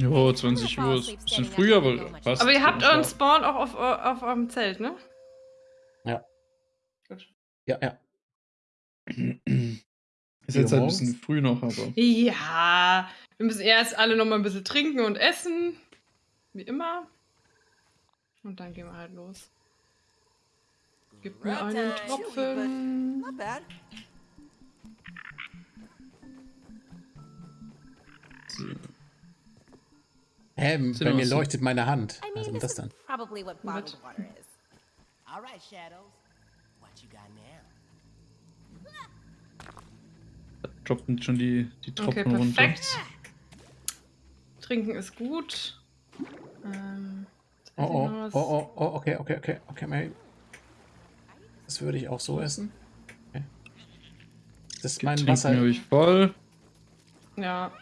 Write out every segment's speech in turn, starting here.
Jo, 20 Uhr ist ein bisschen früh, aber passt. Aber ihr habt euren Spawn auch auf, auf eurem Zelt, ne? Ja. Gut. Ja, ja. Ist jetzt halt ein bisschen früh noch, aber. Ja, wir müssen erst alle noch mal ein bisschen trinken und essen. Wie immer. Und dann gehen wir halt los. Gib mir einen Tropfen. Not bad. So. Hä, Sind bei mir so- leuchtet meine Hand. I Was ist this das dann? probably what bottled water is. All right, Shadows. What you got now? Da droppen schon die, die Okay, Tropfen runter. perfekt. Trinken ist gut. Ähm, Oh, oh, oh, oh, oh, okay, okay, okay, okay, Mary. Das würde ich auch so essen. Okay. Das ist mein Trinken Wasser. habe ich voll. Ja,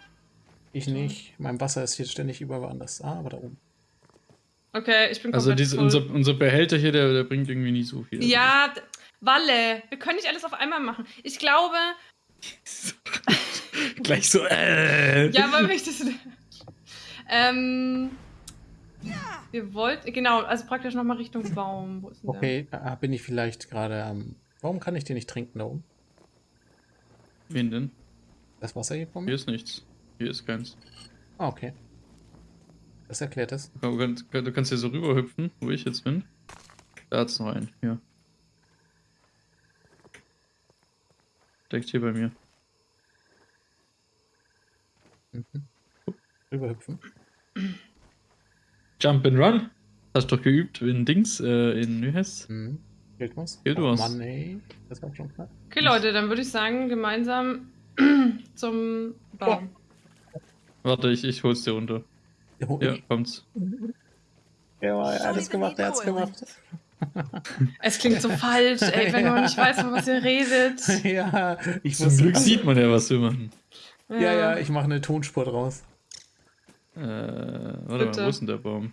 Ich nicht. Mein Wasser ist hier ständig überall anders. Ah, aber da oben. okay, ich bin Also komplett diese, voll. unser, unser Behälter hier, der, der bringt irgendwie nicht so viel. Ja, d- Walle, wir können nicht alles auf einmal machen. Ich glaube, Gleich so, äh. ja, weil ich das. ähm, wir wollten, genau, also praktisch nochmal Richtung Baum. Wo ist denn Okay, ah, bin ich vielleicht gerade am. Warum kann ich den nicht trinken da oben? Wen denn? Das Wasser hier von Hier mir? ist nichts. Hier ist keins. Ah, okay. Das erklärt es. Du kannst, du kannst hier so rüberhüpfen, wo ich jetzt bin. Da hat's noch einen. Hier. Direkt hier bei mir. Mhm. Rüberhüpfen. Jump and Run. Hast du doch geübt in Dings, äh, in heißt's? Mhm. Gilt was? Gilt oh, was. Mann, ey. Das war schon klar. Okay, Leute, dann würde ich sagen, gemeinsam zum Baum. Warte, ich, ich hol's dir runter. Oh, Ja, kommt's. ja, er hat es gemacht, er hat's gemacht. Es klingt so falsch, ey, wenn man nicht weiß, von was ihr redet. ja, ich Zum. Glück sieht man ja, was wir machen. Ja, ja, ich mache eine Tonspur draus. Äh, warte Bitte. mal, wo ist denn der Baum?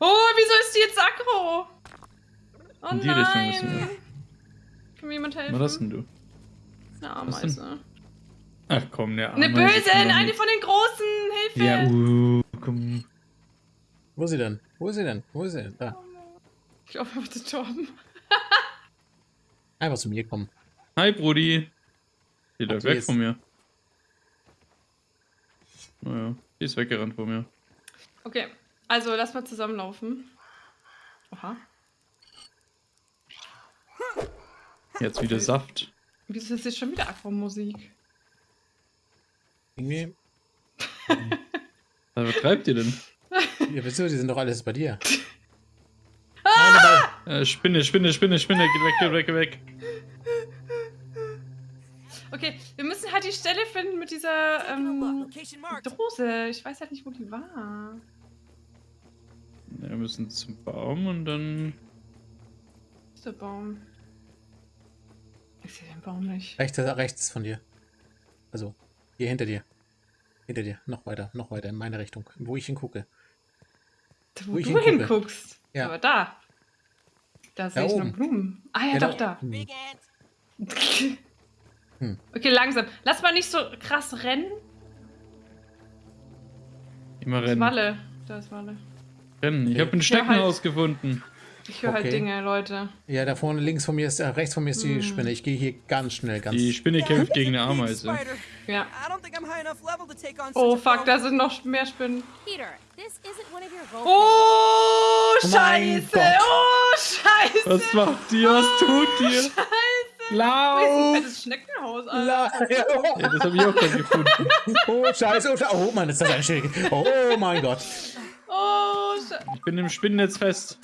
Oh, wieso ist die jetzt aggro? Oh In die Richtung nein. müssen wir. Kann mir jemand helfen? Was hast denn du? Eine Was denn? Ameise. Ach komm, der Eine Ameise böse, eine von den großen. Hilfe! Ja, uh, komm. Wo ist sie denn? Wo ist sie denn? Wo ist sie denn? Da. Ich glaube, er wird gestorben. Einfach zu mir kommen. Hi, Brudi. Die läuft weg ist- von mir. Naja, die ist weggerannt von mir. Okay, also lass mal zusammenlaufen. Oha. Jetzt wieder Saft. Wieso ist jetzt schon wieder Aquamusik? Irgendwie. Was treibt ihr denn? Ja, wieso? Die sind doch alles bei dir. Äh, Spinne, Spinne, Spinne, Spinne, geh weg, geh weg, geh weg. Okay, wir müssen halt die Stelle finden mit dieser ähm. Dose. Ich weiß halt nicht, wo die war. Ja, wir müssen zum Baum und dann. Wo ist der Baum? Ich sehe den Baum nicht. Rechts, rechts von dir. Also, hier hinter dir. Hinter dir. Noch weiter, noch weiter in meine Richtung. Wo ich hingucke. Wo, Wo ich du hingucke. hinguckst. Ja. Aber da. Da sehe ich oben. Blumen. Ah ja, Ja, doch, da- da. Hm. Okay, langsam. Lass mal nicht so krass rennen. Immer Das ist rennen. Walle. Da ist Walle. Rennen. Ich Okay. habe ein Steckenhaus gefunden. Ich höre halt Okay. Dinge, Leute. Ja, da vorne links von mir ist, äh, rechts von mir ist die Hm. Spinne. Ich gehe hier ganz schnell, ganz. Die Spinne kämpft gegen eine Ameise. Ja. Oh fuck, da sind noch mehr Spinnen. Peter, this isn't one of your role Oh, scheiße. Oh, scheiße. Was macht die? Was tut die? Scheiße. Das ist ein Lauf! Schneckenhaus, Alter. Ja, das habe ich auch gerade gefunden. oh, scheiße. Oh, scheiße. oh Mann, ist das ein Schild. Oh mein Gott. Oh, Sche Ich bin im Spinnennetz fest.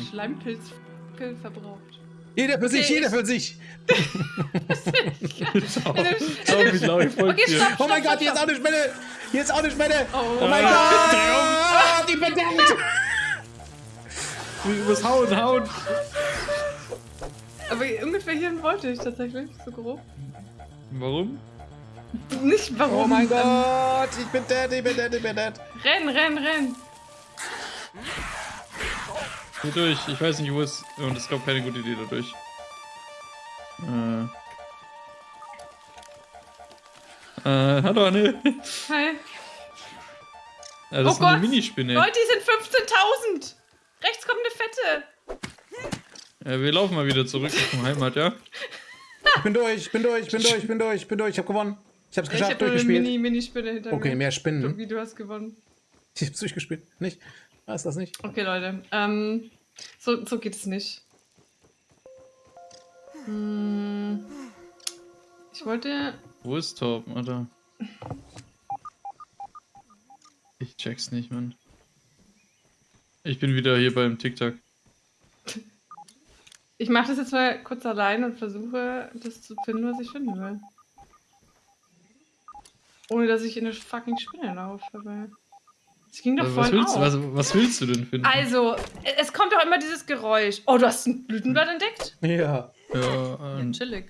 Schleimpilz Pilz verbraucht. Jeder für sich, Okay, jeder ich- für sich. Schau wie lau ich folgt Okay, dir. stopp, Oh mein stopp, Gott, hier ist auch stopp, eine Spinne. Hier ist auch eine Spinne. Oh, Oh mein Gott. Gott. Die verdammt. Du musst hauen, hauen. Aber ungefähr hierhin wollte ich tatsächlich, so grob. Warum? Nicht warum. Oh mein Gott. Ich bin dead, ich bin dead, ich bin dead. Renn, renn, renn. Hier durch. Ich weiß nicht, wo es. Und es gab keine gute Idee dadurch. Äh. Äh, hallo Anne. Hi. Ja, das Oh ist eine Gott. Minispinne. Leute, die sind 15.000! Rechts kommt eine fette. Ja, wir laufen mal wieder zurück Richtung Heimat, ja? Ich bin durch, ich bin durch, ich bin durch, ich bin durch, ich bin durch, ich hab gewonnen. Ich hab's Ich geschafft, habe eine durchgespielt. Mini, Minispinne hinter Okay, mir. mehr Spinnen. Wie du hast gewonnen. Ich hab's durchgespielt. Nicht? Was das nicht? Okay, Leute. Ähm, so, so geht es nicht. Hm, ich wollte. Wo ist Torben, Alter? Ich check's nicht, Mann. Ich bin wieder hier beim TikTok. Ich mache das jetzt mal kurz allein und versuche, das zu finden, was ich finden will. Ohne dass ich in eine fucking Spinne laufe. Aber es ging doch Also, was, vorhin willst, auch. was, was willst du denn finden? Also, es kommt doch immer dieses Geräusch. Oh, du hast ein Blütenblatt entdeckt? Ja. ja, Ja, ähm, chillig.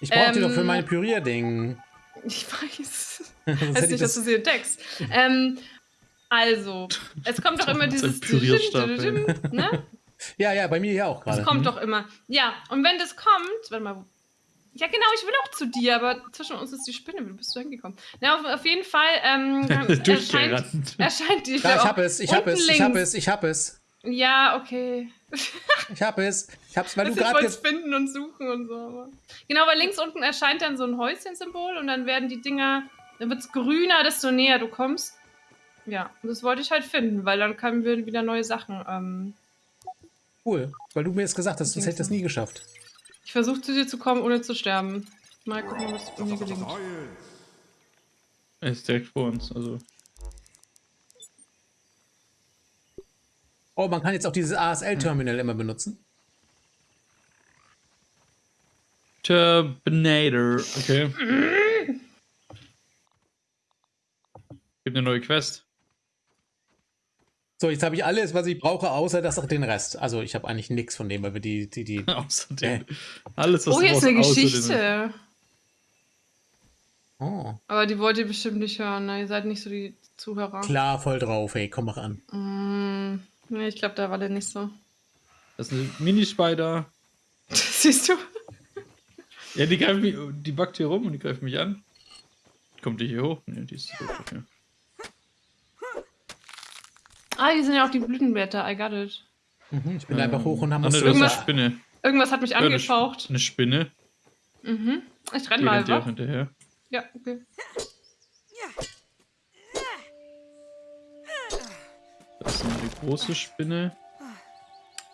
Ich brauch die Ähm, doch für meine Pürierding. Ich weiß. Sonst Heißt hätte ich nicht, dass das. du sie entdeckst. Ähm, also, es kommt doch immer dieses. Pürierstab, Ne? Ja, ja, bei mir ja auch gerade. Es kommt doch immer. Ja, und wenn das kommt, warte mal. Ja, genau, ich will auch zu dir, aber zwischen uns ist die Spinne. Wie bist du hingekommen? Ja, auf, auf jeden Fall ähm, dann erscheint, Durchgerannt. erscheint die. Ja, ich hab es, ich hab unten es, ich hab links. es, ich hab es. Ja, okay. Ich hab es. Ich hab's, weil Das du ich gerade wollte jetzt. finden und suchen und so. Aber. Genau, weil links unten erscheint dann so ein Häuschen-Symbol und dann werden die Dinger, dann wird es grüner, desto näher du kommst. Ja, und das wollte ich halt finden, weil dann können wir wieder neue Sachen. Ähm, Cool. Weil du mir jetzt gesagt hast, sonst hätte ich das nie geschafft. Ich versuche zu dir zu kommen, ohne zu sterben. Mal gucken, was mir gelingt. Er ist direkt vor uns, also. Oh, man kann jetzt auch dieses ASL-Terminal immer benutzen. Turbinator. Okay. Gibt eine neue Quest. So, jetzt habe ich alles, was ich brauche, außer das den Rest. Also ich habe eigentlich nichts von dem, weil wir die, die, die. Außerdem. Alles, was Oh, hier ist eine außer Geschichte. Oh, Aber die wollt ihr bestimmt nicht hören, ne? Ihr seid nicht so die Zuhörer. klar, voll drauf, ey, komm mach an. Mm, nee, ich glaube, da war der nicht so. Das ist eine Minispider. Siehst du? Ja, die greift mich, die backt hier rum und die greift mich an. Kommt die hier hoch? Nee, die ist zu doof dafür. Ah, hier sind ja auch die Blütenblätter. I got it. Mhm, ich bin einfach hoch und haben was zu das ist eine Irgendwas- Spinne. Irgendwas hat mich Ja, eine, angefaucht. Eine Spinne. Mhm. Ich renn Die mal rennt auch einfach. hinterher. Ja, okay. Das ist noch die große Spinne.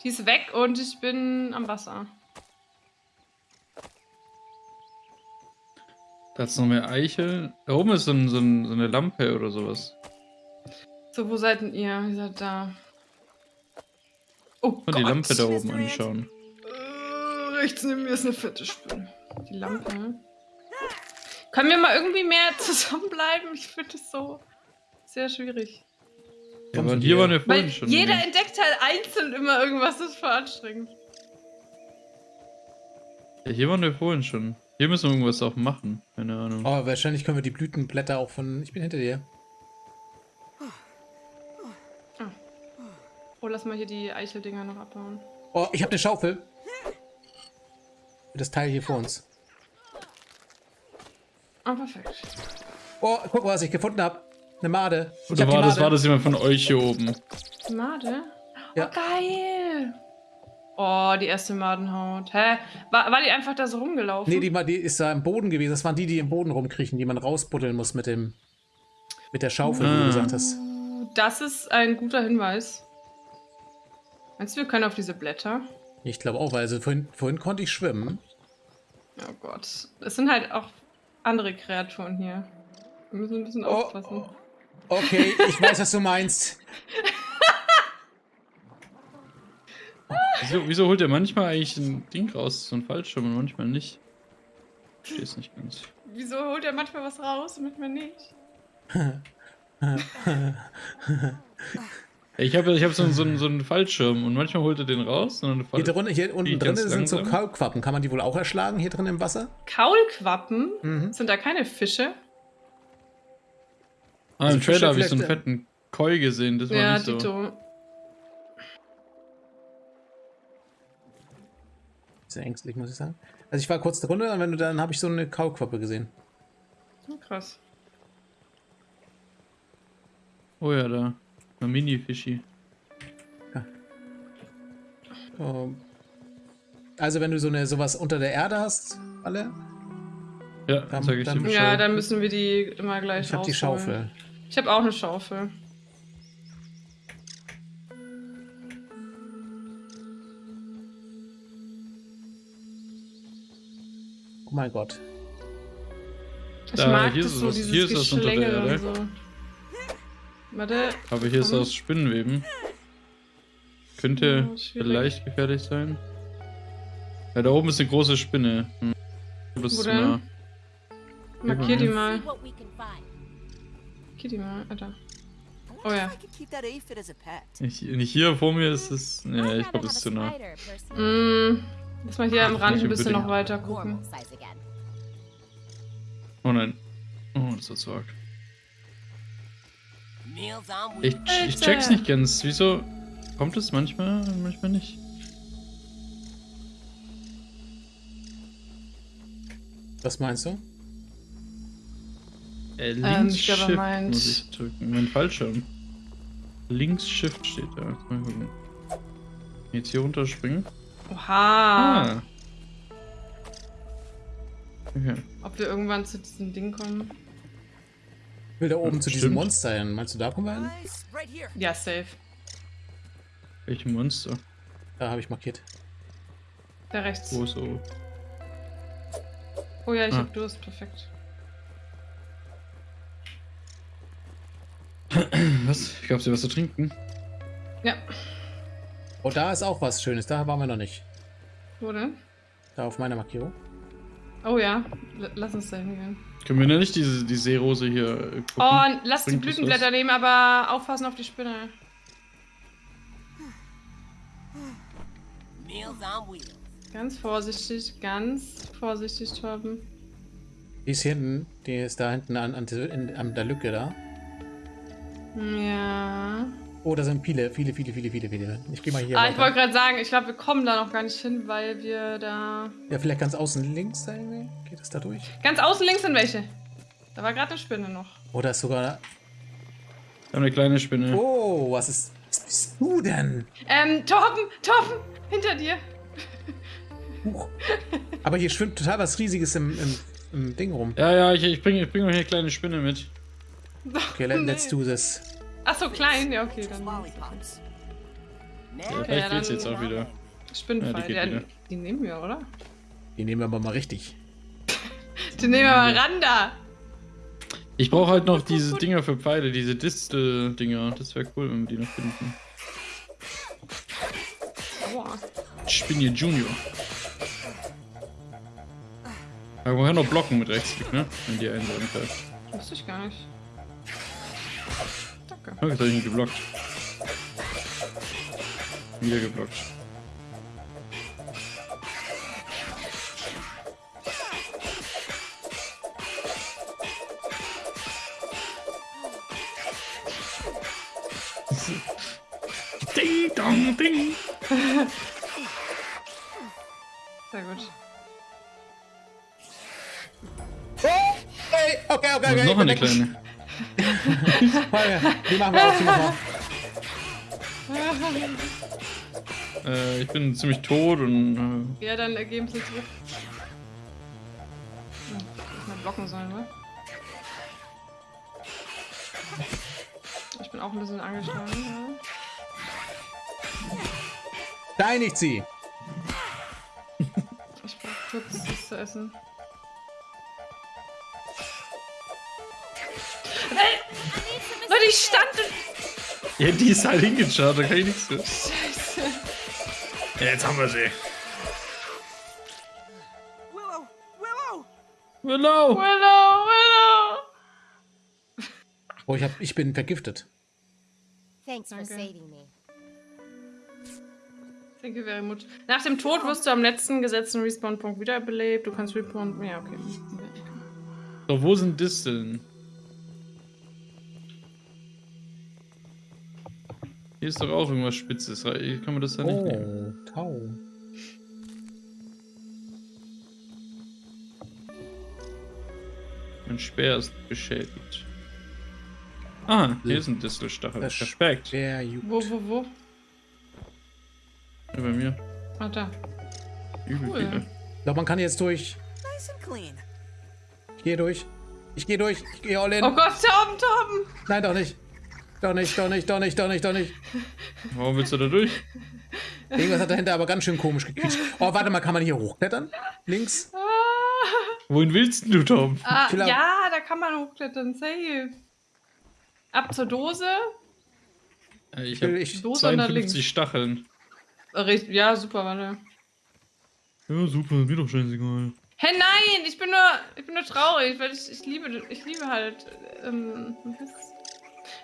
Die ist weg und ich bin am Wasser. Da ist noch mehr Eichel. Da oben ist so, ein, so, ein, so eine Lampe oder sowas. So, wo seid denn ihr? Ihr seid da. Oh Und Gott. die Lampe da oben anschauen. Äh, rechts neben mir ist eine fette Spinne. Die Lampe. Können wir mal irgendwie mehr zusammenbleiben? Ich finde es so sehr schwierig. Ja, aber hier waren wir Weil vorhin schon. jeder ne? entdeckt halt einzeln immer irgendwas, das ist voll anstrengend. Ja, hier waren wir vorhin schon. Hier müssen wir irgendwas auch machen. Keine Ahnung. Oh, wahrscheinlich können wir die Blütenblätter auch von. Ich bin hinter dir. Oh, lass mal hier die Eicheldinger noch abbauen. Oh, ich habe eine Schaufel. Das Teil hier vor uns. Ah, perfekt. Oh, guck mal, was ich gefunden habe. Eine Made. Ich Oder hab die war das, Made. war das jemand von euch hier oben? Made? Ja. Oh, geil! Oh, die erste Madenhaut. Hä? War, war die einfach da so rumgelaufen? Nee, die, die ist da im Boden gewesen. Das waren die, die im Boden rumkriechen, die man rausbuddeln muss mit dem. Mit der Schaufel, wie Ah. du gesagt hast. Das ist ein guter Hinweis. Meinst du, wir können auf diese Blätter? Ich glaube auch, weil also vorhin, vorhin konnte ich schwimmen. Oh Gott. Es sind halt auch andere Kreaturen hier. Wir müssen ein bisschen Oh, aufpassen. Okay, ich weiß, was du meinst. Wieso, wieso holt er manchmal eigentlich ein Ding raus, so ein Fallschirm und manchmal nicht? Ich verstehe es nicht ganz. Wieso holt er manchmal was raus und manchmal nicht? Ich habe ich hab so, so, einen- so einen Fallschirm und manchmal holt er den raus. Und dann Hier, drun, hier unten drin sind so. Kaulquappen. Kann man die wohl auch erschlagen hier drin im Wasser? Kaulquappen? Mhm. Sind da keine Fische? ah, also im Trailer habe ich so einen vielleicht, fetten Koi gesehen, das war Ja, nicht so. Dito. Sehr ängstlich, muss ich sagen. Also ich war kurz drunter und wenn du dann habe ich so eine Kaulquappe gesehen. Oh, krass. Oh ja, da. Ein Mini-Fischi. Ähm, Also wenn du so eine sowas unter der Erde hast, alle, Ja, Dann- sag ich dann- dir. Ja, dann müssen wir die immer gleich ich habe die. Schaufel. Ich habe auch eine Schaufel. Oh mein Gott. Ich Da, mag hier das ist so, was- dieses hier ist was unter der Erde. und so. Warte, Aber hier ist aus Spinnenweben. Könnte Ja, vielleicht gefährlich sein. Ja, da oben ist eine große Spinne. Hm. Du bist Wo nah. markier die mal. Markier die mal, Alter. Oh ja. Nicht, hier vor mir ist es. Ja, ich glaube, das have ist zu nah. Mm, lass mal hier am Rand ein bisschen noch weiter gucken. Oh nein. Oh, das war zu arg. Ich, ich check's nicht ganz. Wieso kommt es manchmal, manchmal nicht? Was meinst du? Äh, links Ähm, ich Shift meint- muss ich drücken. Mein Fallschirm. Links Shift steht da. Jetzt Mal gucken. Jetzt hier runterspringen. Oha. Ah. Okay. Ob wir irgendwann zu diesem Ding kommen? Ich will da oben Ja, zu diesem. Monster hin. Meinst du, da kommen wir hin? Ja, safe. Welche Monster? Da habe ich markiert. Da rechts. Wo ist so? Oh ja, ich Ah. hab Durst, perfekt. Was? Gab's dir was zu trinken? Ja, Oh, da ist auch was Schönes. Da waren wir noch nicht. wo denn? Da auf meiner Markierung. Oh ja, L lass uns da hingehen. Können wir denn nicht diese die Seerose hier äh, gucken? Oh, und lass die Bringt das Blütenblätter nehmen, aber aufpassen auf die Spinne. Ganz vorsichtig, ganz vorsichtig, Torben. Die ist hier hinten. Die ist da hinten an, an, an der Lücke da. Ja. Oh, da sind viele, viele, viele, viele, viele, viele. Ich gehe mal hier Ah, ich weiter. wollte gerade sagen, ich glaube, wir kommen da noch gar nicht hin, weil wir da. Ja, vielleicht ganz außen links da irgendwie. Geht das da durch? Ganz außen links sind welche. Da war gerade eine Spinne noch. Oder ist sogar... Wir haben eine kleine Spinne. Oh, was ist... Was bist du denn? Ähm, Torben, Torben, hinter dir. Huch. Aber hier schwimmt total was Riesiges im, im, im Ding rum. Ja, ja, ich, ich bringe ich bring noch hier eine kleine Spinne mit. Okay, let, Nee. let's do this. Ach so, klein, ja, okay, dann. Ja, vielleicht ja, geht's dann- jetzt auch wieder. Spinnenfall, Ja, die ja, die, nehmen wir, oder? Die nehmen wir aber mal richtig. Die nehmen wir mal ran da. Ich brauche halt noch diese Dinger für Pfeile, diese Distel-Dinger. Das wäre cool, wenn wir die noch finden. Aua. Spinne Junior. Aber man kann noch blocken mit Rechtsklick, ne? Wenn die einen so angreift. Wusste ich gar nicht. Oh, ich ihn geblockt. Wieder geblockt. Ding dong ding. Sehr gut. Hey, okay, okay, Und okay. noch eine kleine. Die machen wir wir. Äh, ich bin ziemlich tot und Ja, dann ergeben sie zurück. Hätte mal blocken sollen, oder? Ich bin auch ein bisschen angeschlagen. Ja. Steinigt sie. Ich brauch kurz was zu essen. Leute, ich stand. ja, die ist halt hingeschaut, da kann ich nichts für. Scheiße. Ja, jetzt haben wir sie. Willow, Willow. Willow! Willow, Willow. Oh, ich, hab, ich bin vergiftet. Thanks for Danke. saving me. Thank you very much. Nach dem Tod wirst du am letzten gesetzten Respawn-Punkt wiederbelebt. Du kannst Respawn. Ja, okay. So, wo sind Disteln? Hier ist doch auch irgendwas Spitzes. Kann man das da nicht nehmen? Oh, Tau. Mein Speer ist beschädigt. Ah, hier ist ein Distelstachel. Perfekt. Wo, wo, wo? Ja, bei mir. Ah, da. Übel Cool. viele. Ich glaube, man kann jetzt durch. Nice and clean. Ich gehe durch. Ich gehe durch. Ich gehe all in. Oh Gott, Torben, Torben! Nein, doch nicht. Doch nicht, doch nicht, doch nicht, doch nicht, doch nicht. Warum willst du da durch? Irgendwas hat dahinter aber ganz schön komisch gequietscht. Oh, warte mal, kann man hier hochklettern? Links? Wohin willst du, Tom? Ah, ja, da kann man hochklettern, safe. Ab zur Dose. Äh, Ich Will habe ich- Dose und dann 52 links. Stacheln. Richt- Ja, super, warte. Ja, super, mir doch scheißegal. Hä, nein, ich bin nur, ich bin nur traurig, weil ich, ich liebe, ich liebe halt ähm,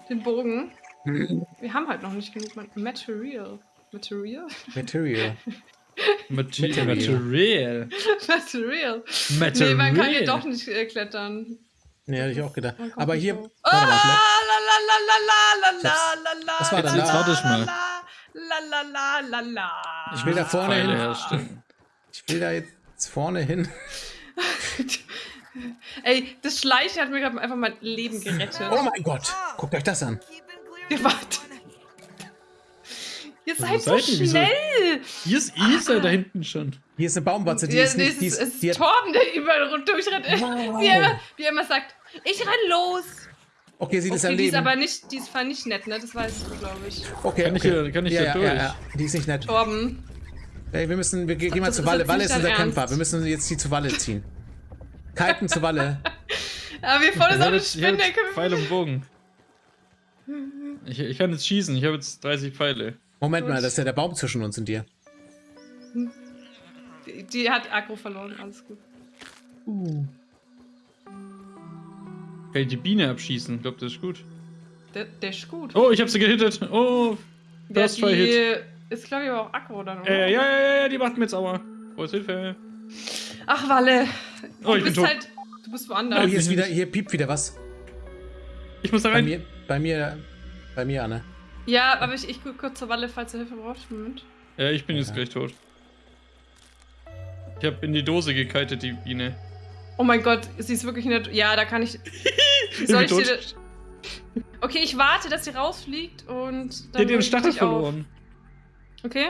den Bogen. Wir haben halt noch nicht genug Material. Material? Material. Material. Material. Material. Material. Nee, man kann hier doch nicht äh, klettern. Nee, hätte ich auch gedacht. Aber hier. Oh, la la la la la la la Was war das? Jetzt warte ich mal. La la la la la. Ich will da vorne hin. Ich will da jetzt vorne hin. Ey, das Schleichen hat mir gerade einfach mein Leben gerettet. Oh mein Gott. Guckt euch das an. Ihr wart. Ihr seid so schnell! Hier ist Isa da hinten schon. Hier ist eine Baumwatze, die Ja, ist nee, nicht. Die es ist, ist die hat, Torben, der überall rund durchrennt. Wow. Wie, er, immer- wie er immer sagt, ich renn los. okay, sie ist Okay, am die ist Leben. aber nicht, die ist zwar nicht nett, ne? Das weißt du, glaube ich. Okay, Kann ich okay. hier- kann ich ja, ja, durch? Ja, ja. Die ist nicht nett. Torben. Ey, wir müssen, wir gehen mal zu ist Walle. Walle ist unser Ernst. Kämpfer. Wir müssen jetzt die zu Walle ziehen. Kiten zu Walle. Aber wir vorne auch eine Spinne. Pfeil und Bogen. Ich, ich kann jetzt schießen. Ich habe jetzt 30 Pfeile. Moment mal, das ist ja der Baum zwischen uns und dir. Die, die hat Aggro verloren, alles gut. Kann ich die Biene abschießen? Ich glaube, das ist gut. Der, der ist gut. Oh, ich habe sie gehittet. Oh, Try die Hit. ist, glaube ich, aber auch Aggro dann, oder? Äh, ja, ja, ja, ja, die macht mir jetzt Aua. Wo ist Hilfe? Ach, Walle. Oh, du ich bin bist tot. halt. Du bist Oh, woanders. hier ist wieder, hier piept wieder was. Ich muss da Bei rein. mir, bei mir, bei mir, Anne. Ja, aber ich, ich gucke kurz zur Walle, falls du Hilfe brauchst. Moment. Ja, ich bin jetzt Ja. gleich tot. Ich habe in die Dose gekitet, die Biene. Oh mein Gott, sie ist wirklich nicht. Ja, da kann ich. Soll ich bin dir. Okay, ich warte, dass sie rausfliegt und Die dann. hat ihren ich Stachel auf. verloren. Okay.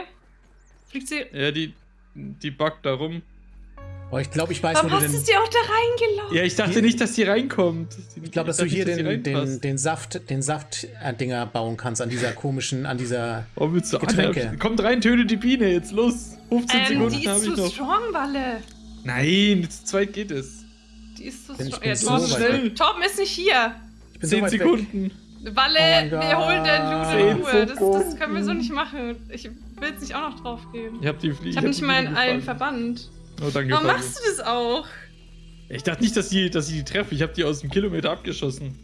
Fliegt sie. Ja, die, die buggt da rum. Oh, ich glaube, ich weiß, Warum wo du hast du sie auch da reingelaufen? Ja, ich dachte Hier- nicht, dass die reinkommt. Ich glaube, dass du hier den, den, den Saft, den Saft-Dinger bauen kannst an dieser komischen, an dieser. Oh, willst du Getränke. Anna, Kommt rein, töte die Biene, jetzt los. 15 Ähm, Sekunden die ist habe ich zu noch. strong, Walle. Nein, zu zweit geht es. Die ist zu ich strong. Ja, so Torben, weit schnell. weg. Torben ist nicht hier. Ich bin so 10 weit weg. Sekunden. Walle, Oh wir holen den Zehn in Ruhe. Das, das können wir so nicht machen. Ich will jetzt nicht auch noch drauf gehen. Ich habe die Fliege. Ich habe nicht mal einen einen Verband. Oh, danke. Warum Fabio. machst du das auch? Ich dachte nicht, dass die, dass die, die treffe. Ich habe die aus dem Kilometer abgeschossen.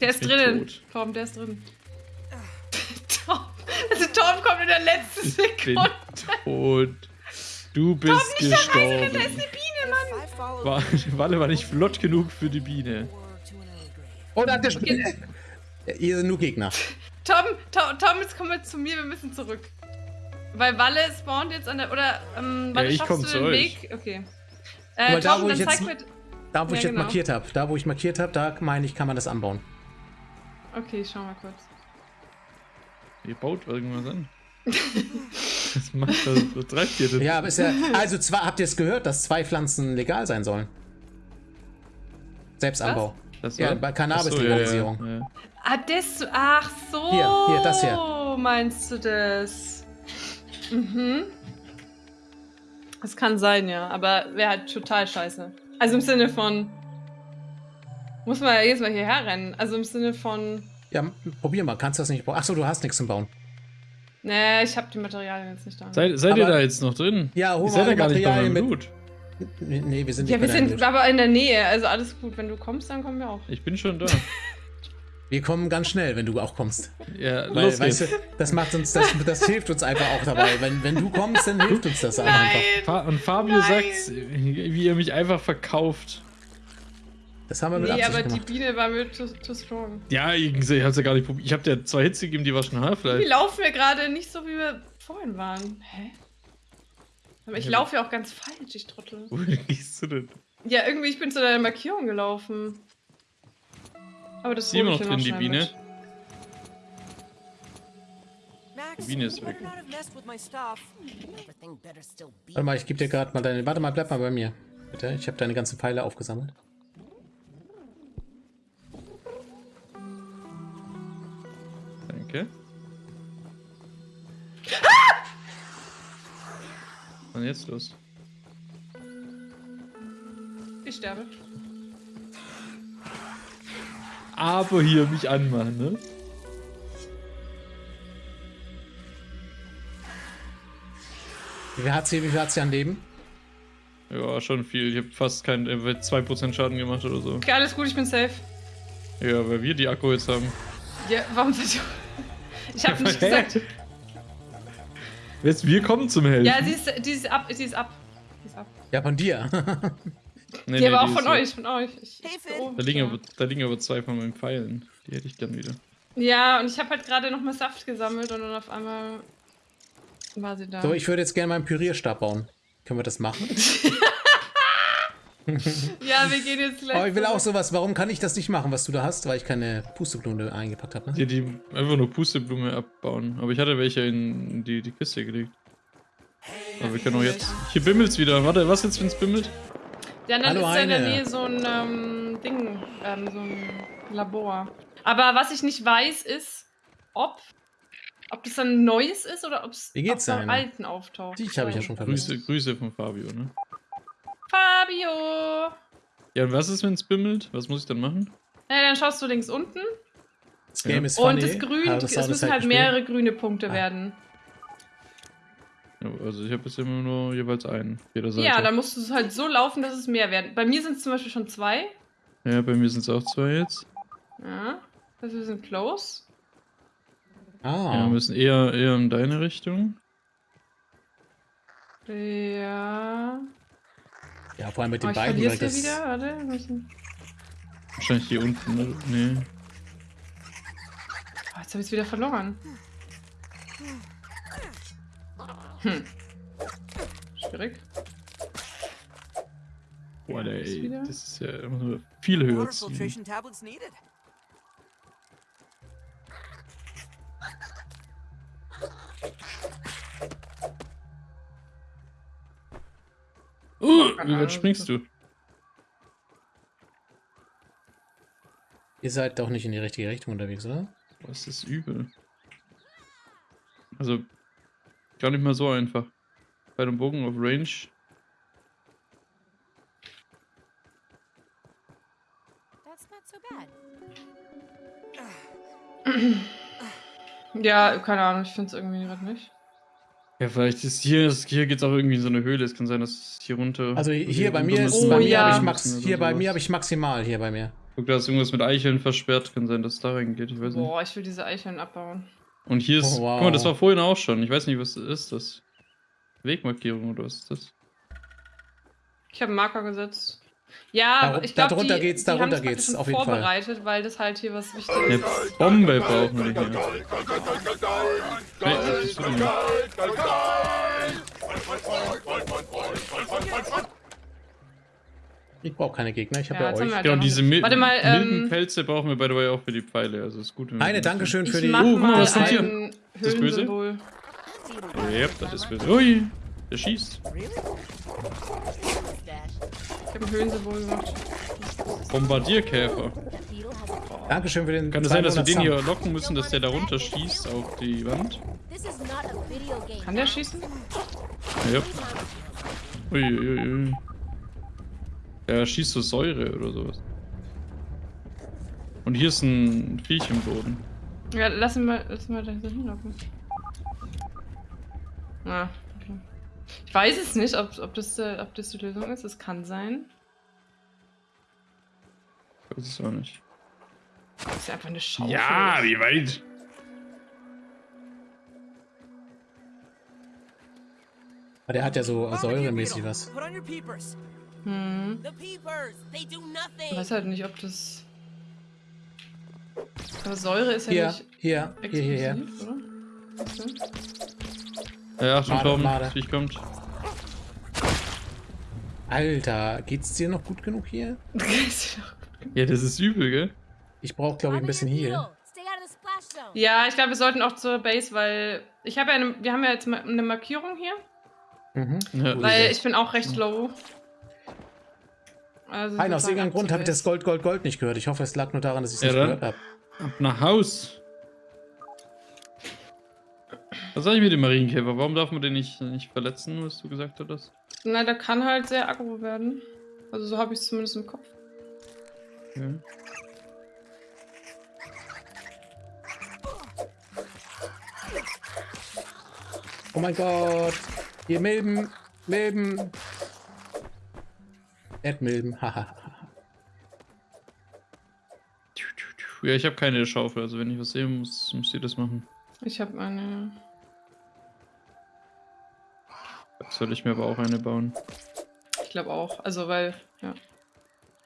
Der ist bin drinnen. tot. Torben, der ist drin. Torben. Also Torben kommt in der letzten Ich bin Sekunde. tot. Du bist Da ist gestorben. eine Biene, Mann. If I follow War, Walle war nicht flott genug für die Biene. Oh, da hat der Spinne. Hier sind nur Gegner. Tom, Tom, Tom, jetzt komm mal zu mir, wir müssen zurück. Weil Walle spawnt jetzt an der. Oder, ähm, Walle, ich schaffst du zu den euch. Weg? Okay. Äh, Aber da, Tom, wo dann ich zeig jetzt- mir. Da, wo Ja, ich jetzt genau. markiert habe, da, wo ich markiert habe, da meine ich, kann man das anbauen. Okay, ich schau mal kurz. Ihr baut irgendwas an. Was macht das? Was treibt ihr denn? Ja, aber ist ja. Also, zwar habt ihr es gehört, dass zwei Pflanzen legal sein sollen. Selbstanbau. Das Ja, bei Ach so, Cannabis-Legalisierung. ja, ja, ja. Ah, das. Ach so. Hier, hier, das hier. Meinst du das? Mhm. Das kann sein, ja. Aber wäre halt total scheiße. Also im Sinne von. Muss man ja jedes Mal hierher rennen. Also im Sinne von. Ja, probier mal, kannst du das nicht bauen? Achso, du hast nichts zum Bauen. Nee, ich habe die Materialien jetzt nicht da. Seid, seid ihr da jetzt noch drin? Ja, hol mal ja gar nicht bei Materialien mit. Blut. Nee, wir sind ja, nicht wir sind aber in der Nähe. Also alles gut. Wenn du kommst, dann kommen wir auch. Ich bin schon da. Wir kommen ganz schnell, wenn du auch kommst. Ja, Weil, los weißt geht's. du, das macht uns, das, das hilft uns einfach auch dabei. Wenn, wenn du kommst, dann hilft uns das auch einfach. Fa und Fabio Nein. sagt, wie ihr mich einfach verkauft. Das haben wir mit Nee, Absicht aber die gemacht. Biene war mir too, too strong. Ja, ich, ich hab's ja gar nicht probiert. Ich hab dir zwei Hits gegeben, die war schon Wir Half-Life. laufen wir gerade nicht so, wie wir vorhin waren. Hä? Aber ich Ja, laufe ja auch ganz falsch, ich Trottel. Wohin gehst du denn? Ja, irgendwie, ich bin zu deiner Markierung gelaufen. Aber das Ist immer noch drin, die Biene? mit. Die Biene ist weg. Warte mal, ich gebe dir gerade mal deine. Warte mal, bleib mal bei mir. Bitte. Ich habe deine ganzen Pfeile aufgesammelt. Danke. Was ist denn jetzt los? Ich sterbe. Aber hier mich anmachen, ne? Wie viel hat sie, wie viel hat sie an Leben? Ja, schon viel. Ich habe fast keinen, äh, 2% Schaden gemacht oder so. Okay, alles gut, ich bin safe. Ja, weil wir die Akku jetzt haben. Ja, warum seid ihr... Ich hab nicht gesagt... Jetzt, wir kommen zum Helfen. Ja, sie ist, die ist ab, sie ist ab. Die ist ab. Ja, von dir. nee, Die aber auch ist von euch, von euch. Ich, Hey, ich Finn. so, Da liegen, ja. aber, da liegen aber zwei von meinen Pfeilen. Die hätte ich gern wieder. Ja, und ich habe halt gerade noch mal Saft gesammelt und dann auf einmal war sie da. So, ich würde jetzt gerne meinen Pürierstab bauen. Können wir das machen? ja, wir gehen jetzt gleich. Aber ich will auch sowas. Warum kann ich das nicht machen, was du da hast? Weil ich keine Pusteblume eingepackt habe. Ne? Die, die einfach nur Pusteblume abbauen. Aber ich hatte welche in die, die Kiste gelegt. Aber wir können auch jetzt. Hier bimmelt's wieder. Warte, was jetzt, wenn's bimmelt? Ja, dann Hallo, ist ja in der. Nähe so ein ähm, Ding, ähm, so ein Labor. Aber was ich nicht weiß, ist, ob, ob das dann Neues ist oder ob es beim Heine? Alten auftaucht. Dich habe ich ja schon vermisst. Grüße, Grüße von Fabio, ne? Fabio! Ja, und was ist, wenn's bimmelt? Was muss ich dann machen? Ja, dann schaust du links unten Das Game Ja. ist funny. und das Grün, es müssen halt gespielt. mehrere grüne Punkte Ah. werden. Also ich habe jetzt immer nur jeweils einen. Jeder Seite. Ja, dann musst du es halt so laufen, dass es mehr werden. Bei mir sind es zum Beispiel schon zwei. ja, bei mir sind's auch zwei jetzt. Ja, also wir sind close. Ah. Ja, wir müssen eher, eher in deine Richtung. Ja. ja, vor allem mit Oh, den ich beiden. Weil es das, wieder. Warte. Wahrscheinlich hier unten, ne? Nee. Oh, jetzt habe ich es wieder verloren. Hm. Schwierig. Boah, Ja, ey, ist wieder- das ist ja immer nur viel höher ziehen. Uh, wie weit springst du? ihr seid doch nicht in die richtige Richtung unterwegs, oder? Boah, ist das übel. Also, gar nicht mal so einfach. Bei dem Bogen auf Range. That's not so bad. Ja, keine Ahnung, ich finde es irgendwie gerade nicht. Ja, vielleicht ist hier, ist, hier geht's auch irgendwie in so eine Höhle. Es kann sein, dass es hier runter. Also hier bei mir ist Oh, bei mir ja. ich max hier bei mir habe ich maximal hier bei mir. Guck, da ist irgendwas mit Eicheln versperrt. Kann sein, dass es da reingeht. Ich weiß nicht. Boah, ich will diese Eicheln abbauen. Und hier ist. Oh, wow. Guck mal, das war vorhin auch schon. Ich weiß nicht, was ist das? Wegmarkierung oder was ist das? Ich habe einen Marker gesetzt. Ja, Da- aber ich glaube, darunter die, geht's, die darunter praktisch geht's, schon auf jeden Fall. vorbereitet, weil das halt hier was Eine Wichtiges ist. Bombe brauchen wir hier. Hey, Ich brauche keine Gegner, ich habe Ja, ja, euch. halt Ja, und diese mil Warte mal, milden ähm, Pelze brauchen wir by the way auch für die Pfeile. Also ist gut. wenn wir Eine, die Dankeschön für Ich die. Oh, guck mal, was kommt hier? ein das böse? Ja, das ist böse. Ui, der schießt. Ich habe ein Höhlensymbol gemacht. Bombardierkäfer. Dankeschön für den. Kann es sein, dass wir den 200 hier locken müssen, dass der da runter schießt auf die Wand? Kann der schießen? Ja. Ui, ui, ui. Der schießt so Säure oder sowas. Und hier ist ein Viech im Boden. Ja, lass ihn mal, lass ihn mal da hinlocken. Ah, okay. Ich weiß es nicht, ob, ob, das, äh, ob das die Lösung ist. Es kann sein. Ich weiß es auch nicht. Das ist ja einfach eine Schaufel. wie weit? Aber der hat ja so säuremäßig was. Hm. Ich weiß halt nicht, ob das. Aber Säure ist ja Hier, nicht hier, hier, hier, hier. oder? Okay. Ja, Achtung, Made, Torben, Made. Viech kommt. Alter, geht's dir noch gut genug hier? Ja, das ist übel, gell? Ich brauche, glaube ich, ein bisschen zone. Ja, ich glaube, wir sollten auch zur Base, weil ich habe ja eine, wir haben ja jetzt mal eine Markierung hier, Mhm. Ja, weil ich bin auch recht low. Also Nein, aus irgendeinem Grund habe ich das. Gold, Gold, Gold nicht gehört. Ich hoffe, es lag nur daran, dass ich es nicht gehört habe. Ab nach Haus. Was sag ich mit dem Marienkäfer? Warum darf man den nicht, nicht verletzen, was du gesagt hattest? Na, der kann halt sehr aggro werden. Also so habe ich es zumindest im Kopf. Ja. Oh mein Gott. Hier Milben. Milben. Erdmilben. Haha. Ja, ich habe keine Schaufel, also wenn ich was sehe, muss, muss ihr das machen. Ich habe eine. Soll ich mir aber auch eine bauen? Ich glaube auch. Also weil, ja.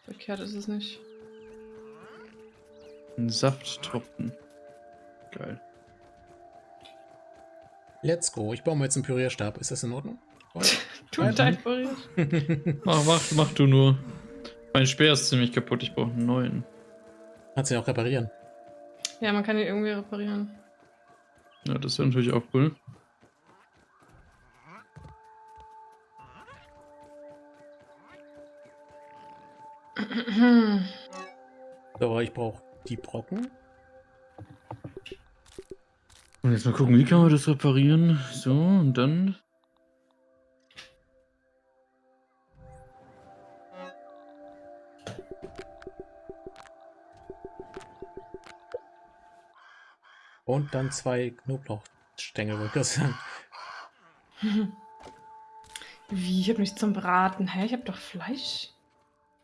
Verkehrt ist es nicht. Ein Safttropfen. Geil. Let's go. Ich baue mir jetzt einen Pürierstab. Ist das in Ordnung? Ja, dein Pariert. Mach, mach, mach du nur. Mein Speer ist ziemlich kaputt, ich brauche einen neuen. Kannst du ja auch reparieren. Ja, man kann ihn irgendwie reparieren. Ja, das wäre natürlich auch cool. So, ich brauche die Brocken. Und jetzt mal gucken, wie kann man das reparieren? So, und dann. Und dann zwei Knoblauchstängel, wollte ich sagen. Wie? Ich habe nichts zum Braten. Hä? Ich habe doch Fleisch.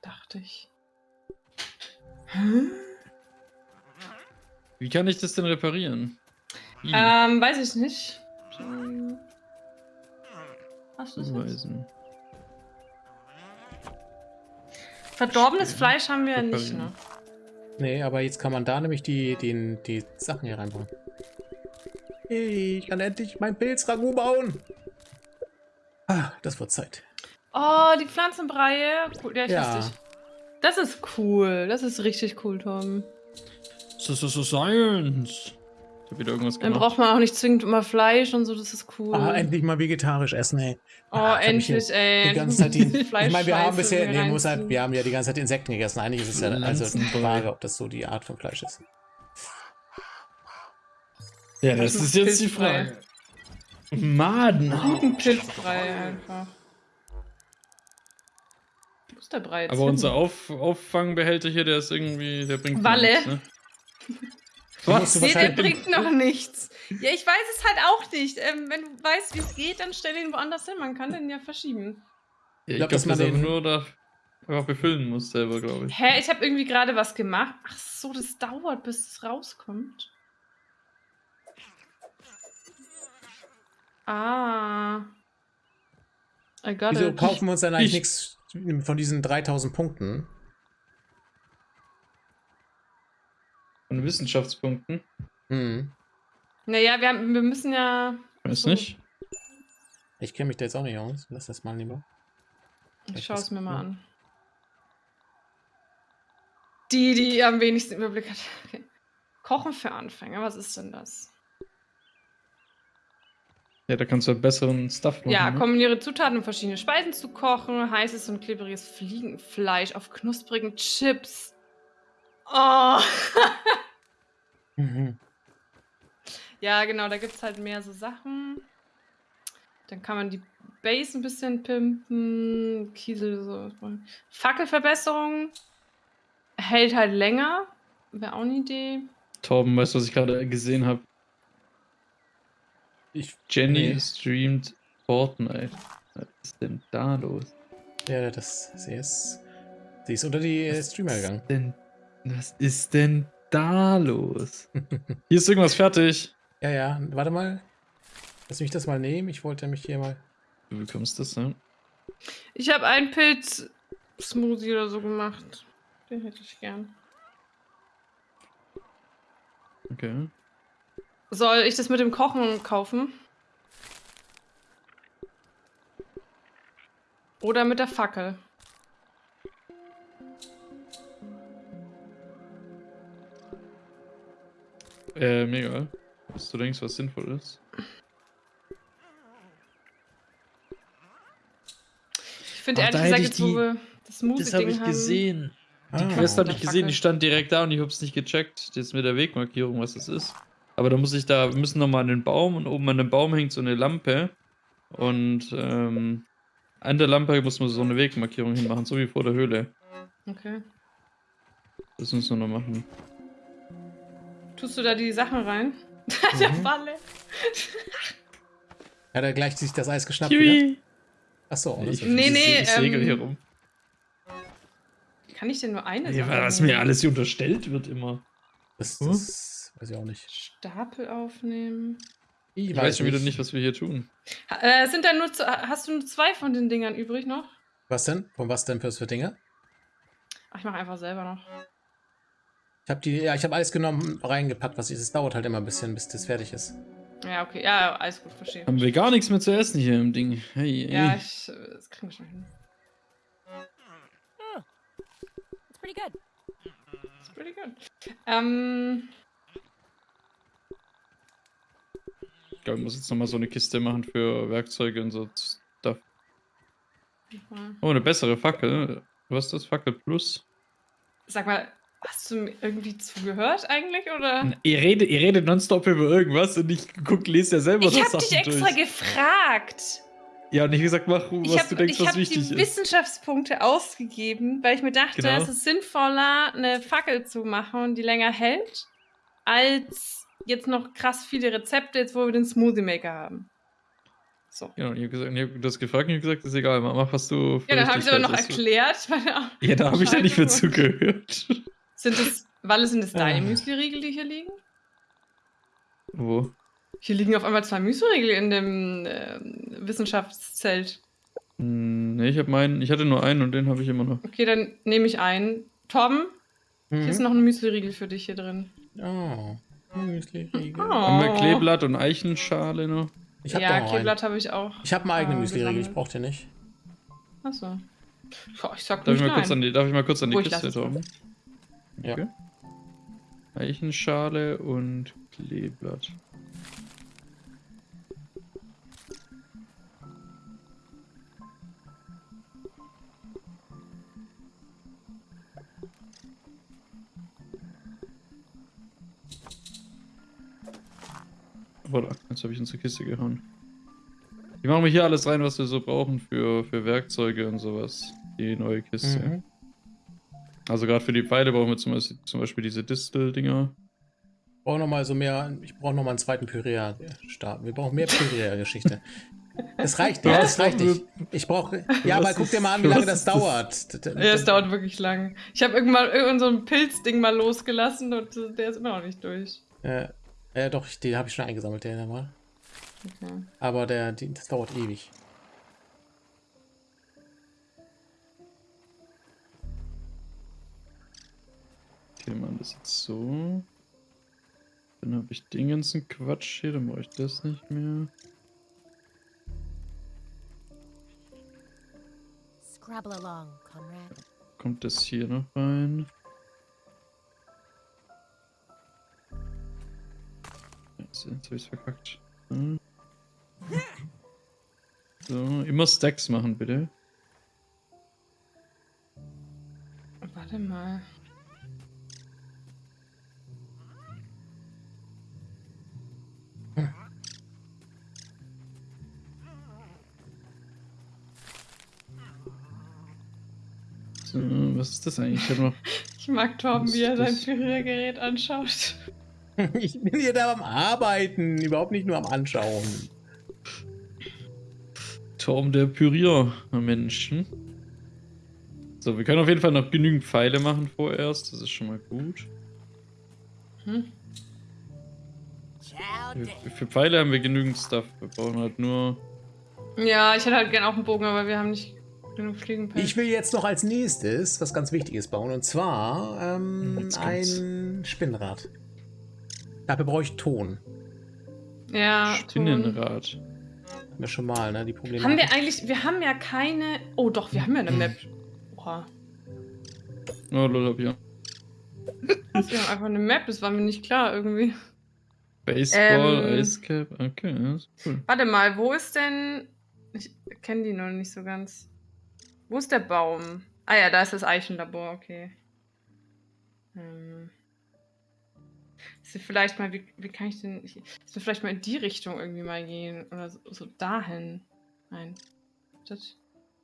Dachte ich. Hä? Wie kann ich das denn reparieren? Wie? Ähm, weiß ich nicht. Hm. Hast du es. Verdorbenes Verstehe. Fleisch haben wir ja nicht, ne? Nee, aber jetzt kann man da nämlich die, die, die Sachen hier reinbauen. Hey, ich kann endlich mein Pilzragout bauen. Ah, das wird Zeit. Oh, die Pflanzenbreie. Cool. Ja, ich Ja. nicht. Das ist cool. Das ist richtig cool, Tom. So, so, so Science. Ich hab wieder irgendwas Dann gemacht. braucht man auch nicht zwingend immer Fleisch und so, das ist cool. Ah, endlich mal vegetarisch essen, ey. oh, Ah, hab mich endlich, ey. Die ganze Zeit die, ich meine, wir haben bisher, nee, muss halt, wir haben ja die ganze Zeit Insekten gegessen. Eigentlich ist es ja also Pflanzenbrei. Frage, ob das so die Art von Fleisch ist. Ja, das ist mach jetzt die. Frage. Maden. Guten Pilzbrei einfach. Wo ist der Brei jetzt Aber hin? unser Auf Auffangbehälter hier, der ist irgendwie, der bringt Walle. nichts, ne? Du Nee, der bringt noch nichts. Ja, ich weiß es halt auch nicht. Ähm, wenn du weißt, wie es geht, dann stell ihn woanders hin. Man kann den ja verschieben. Ja, ich glaub, glaube, dass man dass man den- nur da einfach befüllen muss selber, glaube ich. Hä, ich habe irgendwie gerade was gemacht. Ach so, das dauert, bis es rauskommt. Ah. I got Wieso it. kaufen wir uns dann eigentlich Ich- nichts von diesen 3000 Punkten? Von Wissenschaftspunkten. Hm. Naja, wir, haben, wir müssen ja. Weiß nicht. Ich kenne mich da jetzt auch nicht aus. Lass das mal lieber. Ich schaue es mir mal an. Die, die am wenigsten Überblick hat. Okay. Kochen für Anfänger, was ist denn das? Ja, da kannst du halt besseren Stuff machen. Ja, ne? kombiniere Zutaten, um verschiedene Speisen zu kochen. Heißes und klebriges Fliegenfleisch auf knusprigen Chips. Oh. Mhm. ja, genau, da gibt es halt mehr so Sachen. Dann kann man die Base ein bisschen pimpen. Kiesel so. Fackelverbesserung. Hält halt länger. Wäre auch eine Idee. Torben, weißt du, was ich gerade gesehen habe? Ich, Jenny Nee. streamt Fortnite. Was ist denn da los? ja, das, sie ist, sie ist unter die äh, Streamer gegangen. Denn, was ist denn da los? Hier ist irgendwas fertig. Ja, ja, warte mal. Lass mich das mal nehmen. Ich wollte mich hier mal. Du bekommst das, ne? Ich habe einen Pilz-Smoothie oder so gemacht. Den hätte ich gern. Okay. Soll ich das mit dem Kochen kaufen? Oder mit der Fackel? Äh, mega. Was du denkst, was sinnvoll ist. Ich finde Ach, ehrlich gesagt, jetzt wo die- wir das Das habe Smoothie-Ding ich haben. gesehen. Die Ah. Quest habe ich gesehen, die stand direkt da und ich habe es nicht gecheckt. Jetzt mit der Wegmarkierung, was das ist. Aber da muss ich da, wir müssen nochmal an den Baum und oben an dem Baum hängt so eine Lampe. Und ähm, an der Lampe muss man so eine Wegmarkierung hinmachen, so wie vor der Höhle. Okay. Das müssen wir noch machen. Tust du da die Sachen rein? Der Mhm. Falle. Hat er gleich sich das Eis geschnappt wieder? Achso, oh, das Ich, ist Nee, ich, nee, ich segel ähm, hier rum. Kann ich denn nur eine Nee, Sache was mir alles hier unterstellt wird immer. das, Hm? Weiß ich auch nicht. Stapel aufnehmen. Ich weiß schon wieder nicht, was wir hier tun. Ha- Äh, sind da nur, zu- hast du nur zwei von den Dingern übrig noch? Was denn? Von was denn fürs für Dinge? Ach, ich mache einfach selber noch. Ich habe die, ja, ich habe alles genommen, reingepackt, was ich. Es dauert halt immer ein bisschen, bis das fertig ist. Ja, okay. Ja, alles gut, verstehe. Haben wir gar nichts mehr zu essen hier im Ding. Hey, hey. Ja, ich, das kriegen wir schon hin. It's pretty good. That's pretty good. Ähm, Ich glaube, ich muss jetzt nochmal so eine Kiste machen für Werkzeuge und so Stuff. Oh, eine bessere Fackel. Was ist das? Fackel Plus? sag mal, hast du mir irgendwie zugehört eigentlich, oder? Ihr redet, ihr redet nonstop über irgendwas und ich guck, lese ja selber Ich das habe dich Sachen extra durch. gefragt. Ja, und ich gesagt, mach, was Ich habe du denkst, was hab die wichtig ist. Wissenschaftspunkte ausgegeben, weil ich mir dachte, Genau. es ist sinnvoller, eine Fackel zu machen, die länger hält, als jetzt noch krass viele Rezepte, jetzt wo wir den Smoothie Maker haben. So. Genau, ich habe hab das gefragt und ich hab gesagt, ist egal, mach, was du. für Ja, dann habe ich aber noch erklärt. Ja, da habe ich da nicht mehr zugehört. Sind es, Walle, sind es deine Ah. Müsli-Riegel, die hier liegen? Wo? Hier liegen auf einmal zwei Müsli-Riegel in dem ähm, Wissenschaftszelt. Hm, Nee, ich habe meinen, ich hatte nur einen und den habe ich immer noch. Okay, dann nehme ich einen. Tom, hier ist Mhm. noch ein Müsli-Riegel für dich hier drin. Oh. Müsli-Riegel. Oh. Haben wir Kleeblatt und Eichenschale noch? Ich habe ja. Kleeblatt habe ich auch. Ich habe einen eigenen äh, Müsli-Riegel, ich brauche den nicht. Achso. Ja, ich sag Darf nicht ich, mal kurz an nein. die, darf ich mal kurz an die Oh, ich Kiste tauchen? Ja. Okay. Eichenschale und Kleeblatt. Voilà, jetzt habe ich unsere Kiste gehauen. Die machen wir hier alles rein, was wir so brauchen für, für Werkzeuge und sowas. Die neue Kiste. Mhm. Also gerade für die Pfeile brauchen wir zum Beispiel, zum Beispiel diese Distel-Dinger. Ich brauche nochmal so mehr, ich brauche nochmal einen zweiten Pyrea-Start. Wir brauchen mehr Pyrea-Geschichte. Das reicht nicht, das reicht nicht. Ich brauche, ja, aber guck dir mal an, wie lange das dauert. Ja, es dauert wirklich lang. Ich habe irgendwann irgend so ein Pilzding mal losgelassen und der ist immer noch nicht durch. Äh, äh, doch, ich- den habe ich schon eingesammelt, den mal. Okay. Aber der, die, das dauert ewig. Okay, machen das jetzt so. Dann habe ich den ganzen Quatsch hier, dann brauche ich das nicht mehr. Scrabble along, Conrad. Kommt das hier noch rein? Jetzt, jetzt habe ich es verkackt. So, immer Stacks machen, bitte. Warte mal. So, was ist das eigentlich? Ich noch. Ich mag Torben, wie er sein das? Püriergerät anschaut. Ich bin hier da am Arbeiten, überhaupt nicht nur am Anschauen. Turm der Püriermenschen. So, wir können auf jeden Fall noch genügend Pfeile machen vorerst. Das ist schon mal gut. Hm? Für, für Pfeile haben wir genügend Stuff. Wir brauchen halt nur. Ja, ich hätte halt gern auch einen Bogen, aber wir haben nicht genug Fliegenpelz. Ich will jetzt noch als nächstes was ganz Wichtiges bauen und zwar ähm, ein Spinnrad. Dafür brauche ich Ton. ja, Ton. Spinnenrad. Haben wir schon mal, ne? Die Probleme. Haben wir eigentlich, wir haben ja keine. Oh doch, wir haben ja eine Map. Oha. Oh, lol, hab ich auch. Wir haben einfach eine Map, das war mir nicht klar irgendwie. Baseball, Ähm. Ice Cap, okay, ja, ist cool. Warte mal, wo ist denn. Ich kenne die noch nicht so ganz. Wo ist der Baum? Ah ja, da ist das Eichenlabor, okay. Ähm. Ist vielleicht mal, wie, wie kann ich denn. Ich, dass wir vielleicht mal in die Richtung irgendwie mal gehen. Oder so, so dahin. Nein. Das,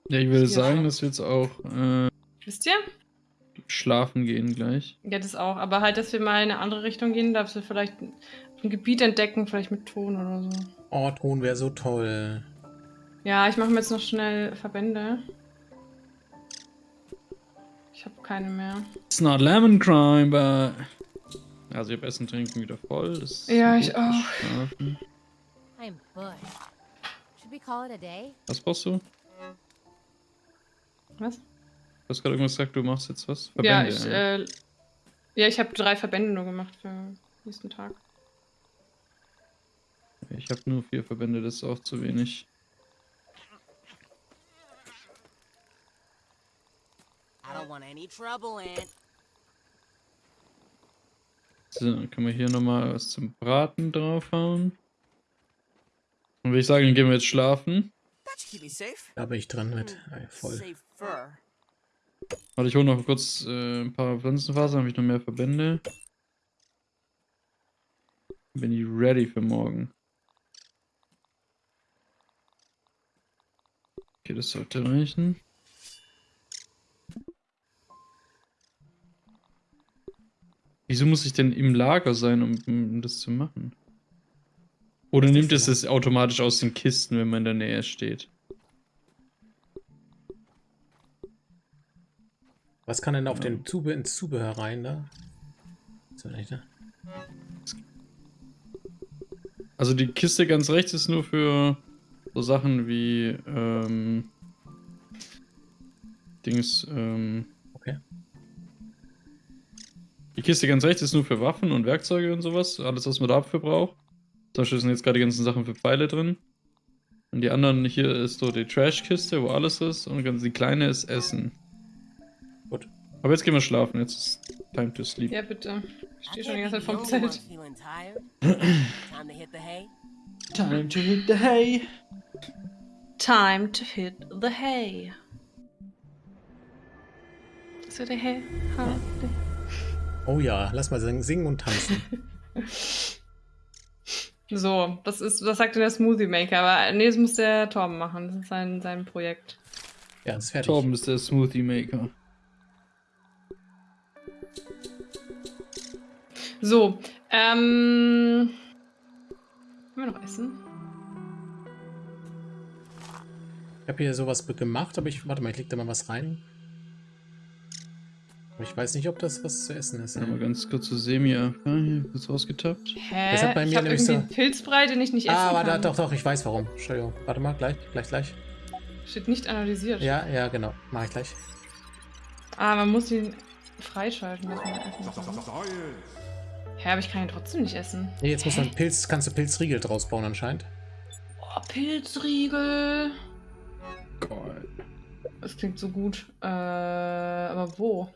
Ja, ich würde sagen, dass wir jetzt auch äh, wisst ihr? schlafen gehen gleich. Ja, das auch. Aber halt, dass wir mal in eine andere Richtung gehen, dass wir vielleicht ein, ein Gebiet entdecken, vielleicht mit Ton oder so. Oh, Ton wäre so toll. Ja, ich mache mir jetzt noch schnell Verbände. Ich habe keine mehr. It's not lemon crime, but... Also ich habe Essen, Trinken wieder voll. Ja, ich auch. I'm. Should we call it a day? Was brauchst du? Was? Du hast gerade irgendwas gesagt, du machst jetzt was? ja, Verbände, ich, äh, ja, ich habe drei Verbände nur gemacht für den nächsten Tag. Ich habe nur vier Verbände, das ist auch zu wenig. I don't want any trouble, Aunt. So, dann können wir hier nochmal was zum Braten draufhauen. Und würde ich sagen, dann gehen wir jetzt schlafen. Da bin ich dran mit. Ah, ja, voll. Warte, ich hole noch kurz äh, ein paar Pflanzenfasern, habe ich noch mehr Verbände. Bin ich ready für morgen. Okay, das sollte reichen. Wieso muss ich denn im Lager sein, um, um das zu machen? Oder nimmt es das automatisch aus den Kisten, wenn man in der Nähe steht? Was kann denn auf den Zube ins Zubehör rein da? Also die Kiste ganz rechts ist nur für so Sachen wie ähm, Dings, ähm, Okay. Die Kiste ganz rechts ist nur für Waffen und Werkzeuge und sowas, alles was man dafür braucht. Zum Beispiel sind jetzt gerade die ganzen Sachen für Pfeile drin. Und die anderen hier ist so die Trashkiste, wo alles ist und ganz die kleine ist Essen. Gut. Aber jetzt gehen wir schlafen, jetzt ist time to sleep. Ja, bitte. Ich stehe schon die ganze Zeit one Zelt. Time to hit the hay. Time to hit the hay. Time to hit the hay. So the hay. ha, the- Oh ja, lass mal singen, singen und tanzen. So, das ist, das sagt denn der Smoothie Maker, aber nee, das muss der Torben machen. Das ist sein, sein Projekt. Ja, das ist fertig. Torben ist der Smoothie Maker. So, ähm. Können wir noch essen? Ich habe hier sowas gemacht, aber ich. Warte mal, ich leg da mal was rein. Aber ich weiß nicht, ob das was zu essen ist. Mal ganz kurz zu Semia. Ah, hier, kurz rausgetappt. Hä? Das hat bei ich mir hab nämlich irgendwie so- einen Pilzbrei, den ich nicht essen Ah, kann. warte, doch, doch, ich weiß warum. Entschuldigung. Warte mal, gleich, gleich, gleich. Steht nicht analysiert. Ja, ja, genau. Mach ich gleich. Ah, man muss ihn freischalten, dass man essen kann. Hä, aber ich kann ihn trotzdem nicht essen. Nee, jetzt muss man Pilz, kannst du Pilzriegel draus bauen anscheinend. Oh, Pilzriegel. Geil. Das klingt so gut. Äh, aber wo?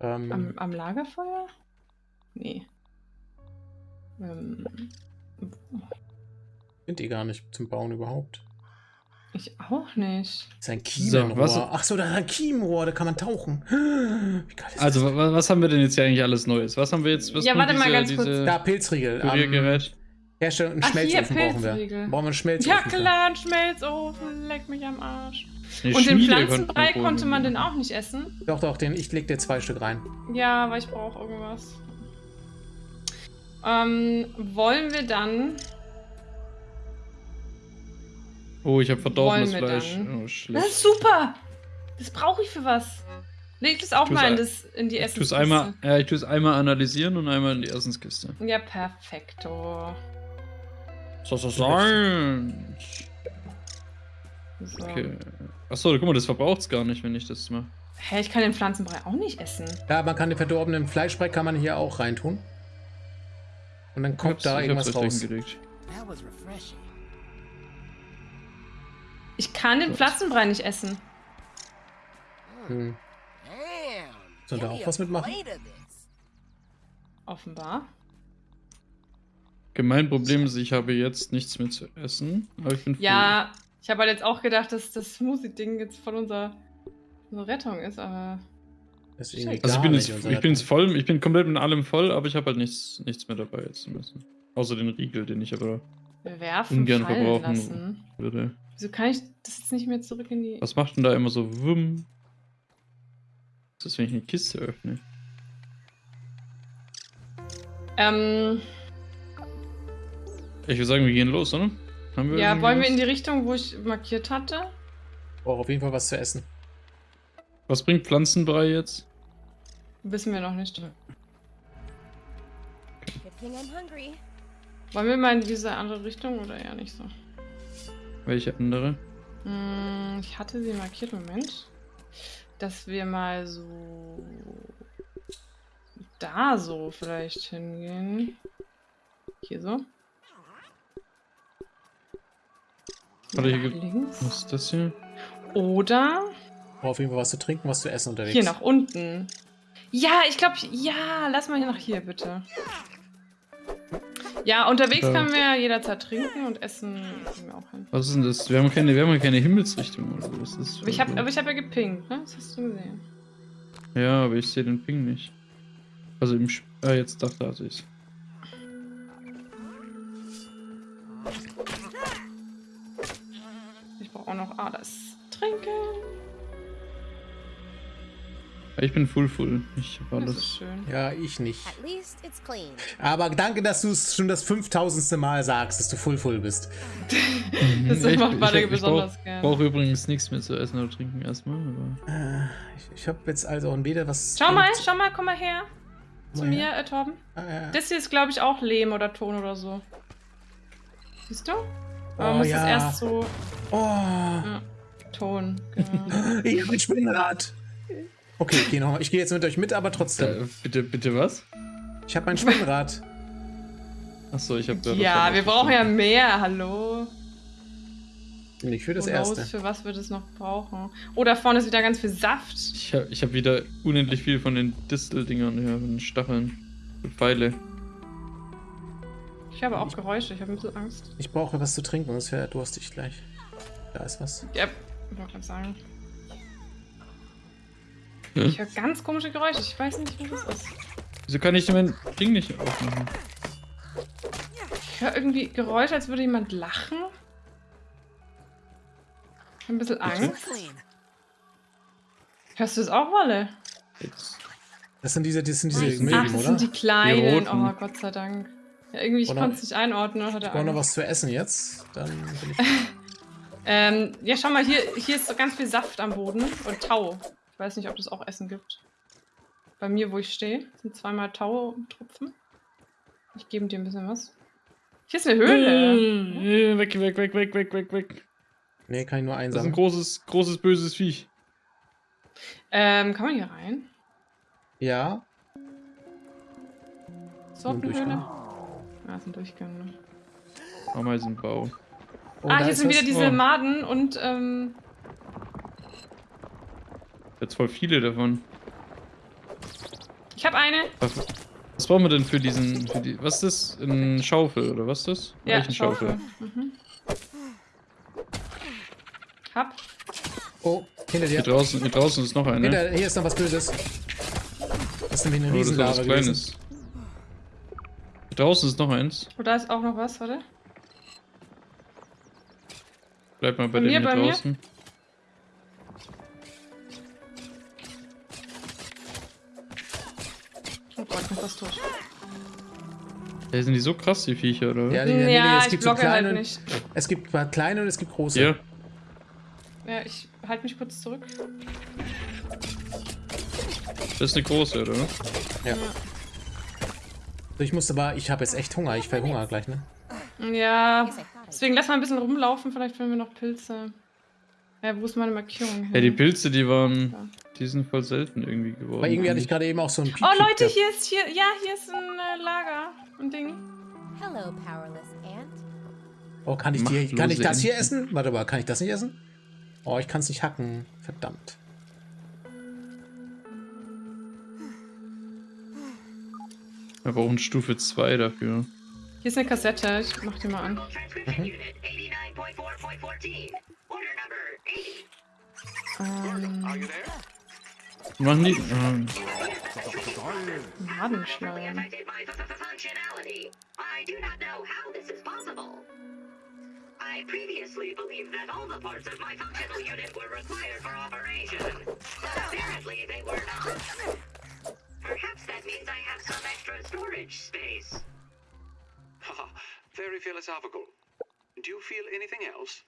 Ähm, Am, am Lagerfeuer? Nee. Ähm, Sind die gar nicht zum Bauen überhaupt. ich auch nicht. Das ist ein So, Kiemenrohr. was- Ach so, da ist ein Kiemenrohr, da kann man tauchen. Wie geil ist Also, das? wa was haben wir denn jetzt hier eigentlich alles Neues? Was haben wir jetzt? Was Ja, warte mal ganz kurz. diese Da, Pilzriegel. Kuriergerät? Herstellung einen Ach, hier, Schmelzofen brauchen wir. Brauchen wir einen Schmelzofen. Ja klar, ein Schmelzofen. Leck mich am Arsch. Eine Und den Schmiede Pflanzenbrei konnten wir konnte man den auch nicht essen? Doch, doch, den, ich leg dir zwei Stück rein. Ja, weil ich brauche irgendwas. Ähm, wollen wir dann. Oh, ich habe verdorbenes Fleisch. dann? Oh, Das ist super! Das brauche ich für was. Leg das auch Tu's mal in, das, in die Ich tue es Essenskiste. einmal, ja, ich tue es einmal analysieren und einmal in die Essenskiste. Ja, perfekto. So, so sein. So. Okay. Achso, guck mal, das verbraucht es gar nicht, wenn ich das mache. Hä, ich kann den Pflanzenbrei auch nicht essen. Ja, man kann den verdorbenen Fleischbrei kann man hier auch reintun. Und dann kommt da irgendwas raus. Ich kann den. Pflanzenbrei nicht essen. Hm. Soll da auch was mitmachen? Offenbar. Gemein Problem ist, ich habe jetzt nichts mehr zu essen. Aber ich bin. Ja, ich habe halt jetzt auch gedacht, dass das Smoothie-Ding jetzt voll unser, unsere Rettung ist, aber. Ist Also ich bin, jetzt, ich bin jetzt voll, ich bin komplett mit allem voll, aber ich habe halt nichts, nichts mehr dabei jetzt zu messen. Außer den Riegel, den ich aber werfen ungern verbrauchen lassen. würde. Wieso kann ich das jetzt nicht mehr zurück in die. Was macht denn da immer so wumm? Was ist, wenn ich eine Kiste öffne? Ähm, Ich würde sagen, wir gehen los, oder? Haben wir ja, wollen wir was? in die Richtung, wo ich markiert hatte? Brauche auf jeden Fall was zu essen. Was bringt Pflanzenbrei jetzt? Wissen wir noch nicht. I'm hungry. Wollen wir mal in diese andere Richtung oder eher nicht so? Welche andere? Hm, ich hatte sie markiert, Moment. Dass wir mal so. Da so vielleicht hingehen. Hier so. Warte, hier gibt- links. Was ist das hier? Oder Brauche auf jeden Fall was zu trinken, was zu essen unterwegs. hier nach unten. Ja, ich glaube, ja, lass mal hier nach hier, bitte. Ja, unterwegs Ja. können wir jederzeit trinken und essen kriegen wir auch hin. Was ist denn das? Wir haben keine, wir haben keine Himmelsrichtung oder so. Was ist Aber ich habe hab ja gepinkt, ne? Das hast du gesehen. Ja, aber ich sehe den Ping nicht. Also im Sch Ah, jetzt dachte ich. Ich auch noch alles trinken. Ich bin full full. Ich habe Das ist alles. schön. Ja, ich nicht. At least it's clean. Aber danke, dass du es schon das 5000. Mal sagst, dass du full full bist. Das Mhm. Ich- macht ich- Badege ich besonders brauch- gern. brauche übrigens nichts mehr zu essen oder trinken erstmal. Aber Äh, ich ich habe jetzt also weder was. Schau mal, schau mal, komm mal her. Zu Mal mir, her. äh, Torben. Ah, ja. Das hier ist, glaube ich, auch Lehm oder Ton oder so. Siehst du? Aber Oh, muss ja. es erst so. Oh, Ja, Ton, genau. ich habe ein Spinnrad. Okay, ich gehe gehe jetzt mit euch mit, aber trotzdem. äh, bitte, bitte was? Ich habe ein Spinnrad. Achso, ich habe ja, wir brauchen ja mehr, hallo. Nicht für das knows, erste. für was wir das noch brauchen. Oh, da vorne ist wieder ganz viel Saft. Ich habe ich hab wieder unendlich viel von den Disteldingern hier, von den Stacheln. Und Pfeile. Ich habe auch Geräusche, ich habe ein bisschen Angst. Ich brauche was zu trinken, sonst wäre durstig gleich. Da ist was. Ja, ich wollte gerade sagen. Hm? Ich höre ganz komische Geräusche, ich weiß nicht, was das ist. Wieso kann ich denn mein Ding nicht aufmachen? Ich höre irgendwie Geräusche, als würde jemand lachen. Ich habe ein bisschen Angst. Hörst du es auch, Wolle? Jetzt. Das sind diese, das sind diese Ach, Milben, Ach, das oder? sind die kleinen. Die oh, Gott sei Dank. Ja, irgendwie, ich konnte es nicht einordnen. Oder Ich brauche noch was zu essen jetzt. Dann bin ich. Ähm, ja, schau mal, hier, hier ist so ganz viel Saft am Boden und Tau. Ich weiß nicht, ob das auch Essen gibt. Bei mir, wo ich stehe, sind zweimal Tau-Tropfen. Ich gebe dir ein bisschen was. Hier ist eine Höhle. Äh, Weg, weg, weg, weg, weg, weg, weg. Nee, kann ich nur Das ist ein einsam. großes, großes, böses Viech. Ähm, kann man hier rein? Ja. Ist überhaupt eine Durchgang. Höhle? Ah, ist ein Durchgang, ne? Ameisenbau. Oh, ah, hier sind was. wieder diese Oh. Maden und, ähm, Jetzt voll viele davon. ich habe eine. Was, was brauchen wir denn für diesen. Für die, was ist das? Ein Schaufel oder was ist das? Ja, Eichenschaufel. Schaufel. Mhm. Hab. Oh, hinter Hier dir. draußen, hier draußen ist noch eine. Hinter, hier ist noch was Böses. Das ist nämlich eine Oh, das ist Riesenlava was gewesen. Kleines. Hier draußen ist noch eins. Oh, da ist auch noch was, warte. Bleib mal bei Bei dem mir, hier bei mir? draußen. Oh Gott, ich bin fast tot. Hey, sind die so krass, die Viecher, oder? Ja, Ja. die, nee, nee, ja, es ich gibt so blocke kleine. halt nicht. Es gibt kleine und es gibt große. Hier. Ja, ich halte mich kurz zurück. Das ist eine große, oder? Ja. So, Ich muss aber, ich habe jetzt echt Hunger. Ich verhungere gleich, ne? Ja, deswegen lass mal ein bisschen rumlaufen, vielleicht finden wir noch Pilze. Ja, wo ist meine Markierung hin? Ja, die Pilze, die waren. Ja. Die sind voll selten irgendwie geworden. Aber irgendwie hatte ich gerade eben auch so ein Piep. Oh Leute, hier ist hier, ja, hier ist ein äh, Lager, ein Ding. Hello, powerless ant. Oh, kann ich, die, kann ich das hier essen? Warte mal, kann ich das nicht essen? Oh, ich kann es nicht hacken. Verdammt. Wir brauchen Stufe 2 dafür. Hier ist eine Kassette, ich mach die mal an. Mhm. Ähm, Machen die. Ähm, Madenschleim. I previously believed that all the parts of my functional unit were required for operation. But apparently they were not. Perhaps that means I have some extra storage space. Haha, very philosophical. Do you feel anything else?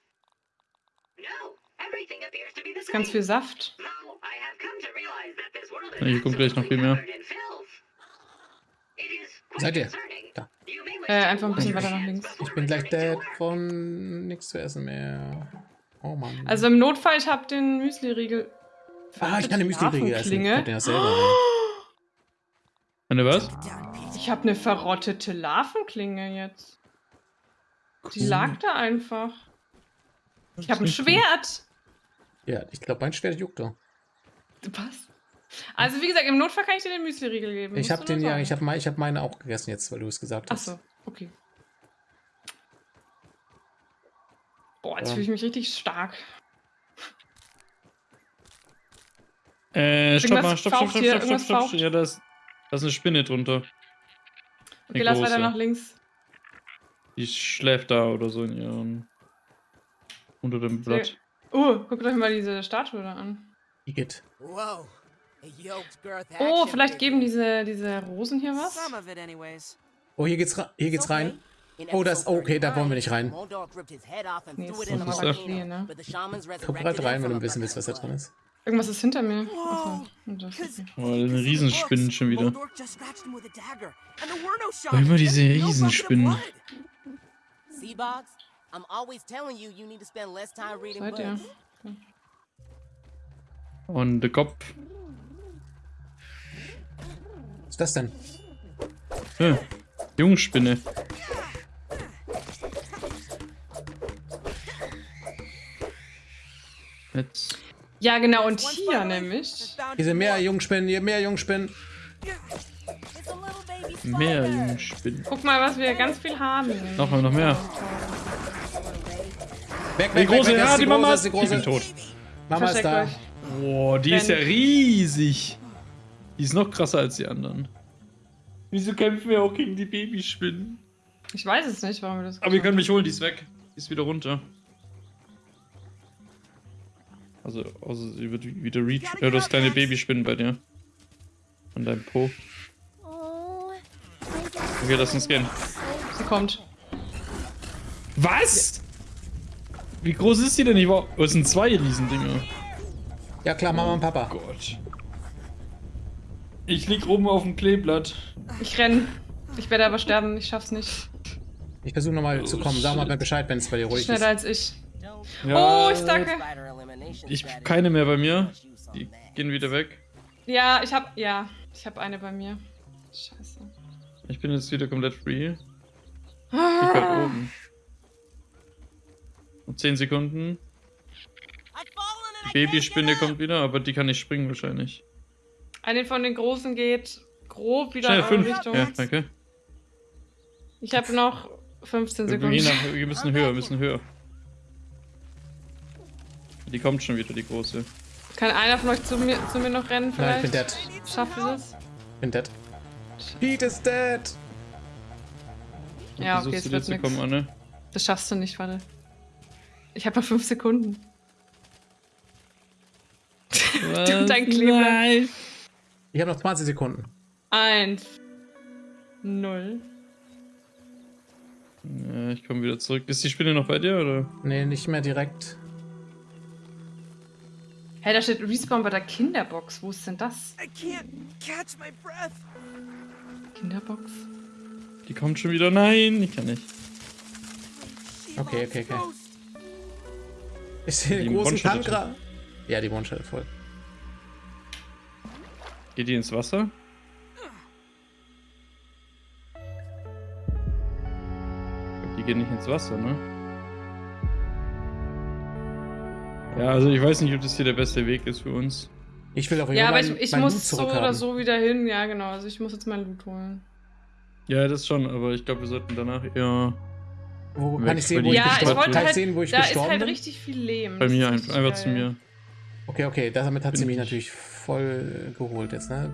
No, everything appears to be the Ganz same. viel Saft. Though I have come to realize that this world is hier kommt gleich noch viel mehr. Seid ihr? Da. Äh, einfach ein bisschen weiter nach links. Ich bin gleich dead von nichts zu essen mehr. Oh Mann. Also im Notfall, ich habe den Müsli-Riegel. ah, ich kann den Müsli-Riegel essen. Ich hab den ja selber. eine was? Ich habe eine verrottete Larvenklinge jetzt. Die lag da einfach. Ich habe ein Schwert. Ja, ich glaube, mein Schwert juckt doch. Was? Also wie gesagt, im Notfall kann ich dir den Müsli-Riegel geben. Ich habe den ja, ich habe ich hab meine auch gegessen jetzt, weil du es gesagt hast. Achso, okay. Boah, jetzt Ja. fühle ich mich richtig stark. Äh, stopp mal, stopp, stopp, stopp, stopp, stopp, stopp. faucht. Ja, da ist, da ist eine Spinne drunter. Okay, Eine lass weiter nach links. Die schläft da oder so in ihrem. unter dem Blatt. Oh, guckt euch mal diese Statue da an. Igitt. Oh, vielleicht geben diese, diese Rosen hier was? Oh, hier geht's, ra- hier geht's rein. Oh, das- okay, da wollen wir nicht rein. Nee, ist das? Flieh, ne? Komm gerade rein, wenn du ein bisschen willst, was da drin ist. Irgendwas ist hinter mir. Achso. und das ist- Oh, eine Riesenspinnen schon wieder. Oh, immer diese Riesenspinnen. Seabox, I'm always telling you you need to spend less time reading Seid ihr? books. Und der Kopf. Was ist das denn? Ja, Jungspinne. Jetzt. Ja, genau, und hier nämlich. Hier sind mehr Jungspinnen, hier mehr Jungspinnen. Mehr. Jungspinnen. Guck mal, was wir ganz viel haben. Noch mal, noch mehr. Weg, Die weg, große, weg, weg, das ja, ist die Mama große, ist, ist die ich bin große. tot. Mama ist da. Boah, die ist ja riesig. Die ist noch krasser als die anderen. Wieso kämpfen wir auch gegen die Babyspinnen? Ich weiß es nicht, warum wir das Aber ihr könnt mich holen, die ist weg. Die ist wieder runter. Also, außer sie wird wieder reach. Ja, du hast kleine Babyspinnen bei dir. An deinem Po. Oh. Okay, lass uns gehen. Sie kommt. Was? Wie groß ist die denn? Ich war. Oh, es sind zwei Riesendinger. Ja klar, Mama und Papa. Gott. Ich lieg oben auf dem Kleeblatt. Ich renn. Ich werde aber sterben, ich schaff's nicht. Ich versuche nochmal zu kommen. Sag mal Bescheid, wenn es bei dir ruhig Schneller ist. als ich. Ja, Oh, ich sacke. Ich keine mehr bei mir. Die gehen wieder weg. Ja, ich hab. Ja, ich hab eine bei mir. Scheiße. Ich bin jetzt wieder komplett free. Ich halt oben. Noch 10 Sekunden. Die Babyspinne kommt wieder, aber die kann nicht springen wahrscheinlich. Eine von den großen geht grob wieder Schnell, in eure 5. Richtung. Ja, danke. Ich habe noch 15 Wir, gehen Sekunden. wir müssen höher, wir müssen höher. Die kommt schon wieder, die große. Kann einer von euch zu mir, zu mir noch rennen Nein, ich vielleicht? bin dead. Schafft ihr das? Ich bin dead. Pete ist dead. Ja, okay, es wird nix. kommen, Anne? Das schaffst du nicht, warte. Ich habe noch 5 Sekunden. Dein Kleeblatt. Nein. Ich habe noch 20 Sekunden. 1. 0. Ja, ich komme wieder zurück. Ist die Spinne noch bei dir, oder? Nee, nicht mehr direkt. Hey, da steht Respawn bei der Kinderbox. Wo ist denn das? I can't catch my breath. Kinderbox? Die kommt schon wieder. Nein, ich kann nicht. Okay, okay, okay. Ich sehe Die den großen. Tankra. Ja, die One-Shot voll. Geht die ins Wasser? Die geht nicht ins Wasser, ne? Ja, also ich weiß nicht, ob das hier der beste Weg ist für uns. Ich will auch Ja, aber mein, ich, ich muss so oder so wieder hin. Ja, genau. Also ich muss jetzt mein Loot holen. Ja, das schon, aber ich glaube, wir sollten danach eher Wo Weg kann ich sehen, wo ich Ja, ich gestorben wollte halt, sehen, wo ich da ist gestorben halt bin? richtig viel Lehm. bei mir ist einfach, einfach zu mir. Okay, okay, damit hat sie Bin mich ich. natürlich voll geholt jetzt, ne?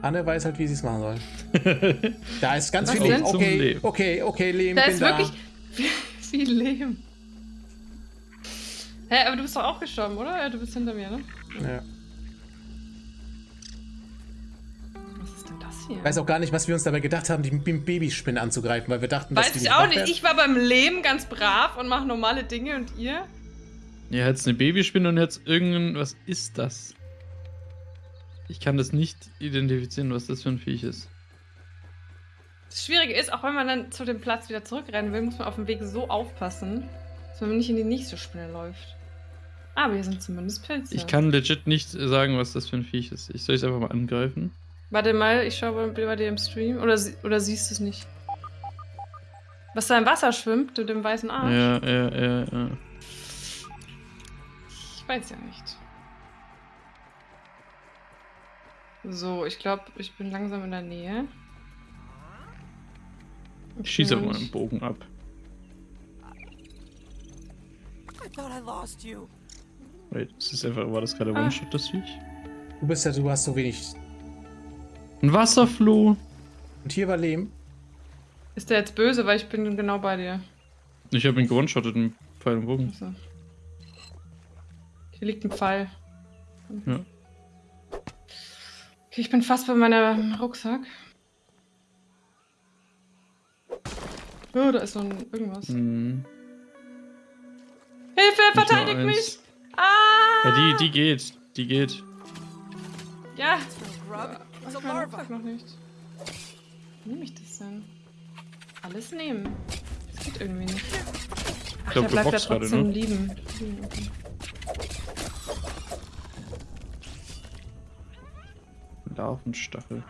Anne weiß halt, wie sie es machen soll. Da ist ganz Was viel Lehm. Okay, Lehm. okay, okay, Lehm, Da bin ist da. wirklich viel, viel Lehm. Hä, aber du bist doch auch gestorben, oder? Ja, du bist hinter mir, ne? Ja. Was ist denn das hier? Ich weiß auch gar nicht, was wir uns dabei gedacht haben, die Babyspinne anzugreifen, weil wir dachten, dass Weiß die ich nicht auch nicht. werden. Ich war beim Lehm ganz brav und mache normale Dinge und ihr? Ja, jetzt eine Babyspinne und jetzt irgendein. Was ist das? Ich kann das nicht identifizieren, was das für ein Viech ist. Das Schwierige ist, auch wenn man dann zu dem Platz wieder zurückrennen will, muss man auf dem Weg so aufpassen, dass man nicht in die nächste Spinne läuft. Aber hier sind zumindest Pilze. Ich kann legit nicht sagen, was das für ein Viech ist. Ich soll es einfach mal angreifen. Warte mal, ich schaue bei, bei dir im Stream. Oder, oder siehst du es nicht? Was da im Wasser schwimmt, mit dem weißen Arsch? Ja, ja, ja, ja. Ich weiß ja nicht. So, ich glaube, ich bin langsam in der Nähe. Ich schieße mal einen Bogen ab. I thought I lost you. Wait, das ist einfach, war das gerade Ah. One-Shot, das Viech? Du bist ja, du hast so wenig. Ein Wasserfloh. Und hier war Lehm. Ist der jetzt böse, weil ich bin genau bei dir. Ich habe ihn gewone-shottet mit Pfeil und Bogen. Achso. Hier liegt ein Pfeil. Ja. Okay, ich bin fast bei meinem Rucksack. Oh, da ist noch ein irgendwas. Mhm. Hilfe, verteidigt eins. mich! Ja, die, die geht. Die geht. Ja, Grub. ich larva. Rucksack noch nicht. Wie nehme ich das denn? Alles nehmen. Das geht irgendwie nicht. Ach, glaub, der du bleibt ja boxst gerade, trotzdem ne? lieben. Lieben, okay. Larvenstachel.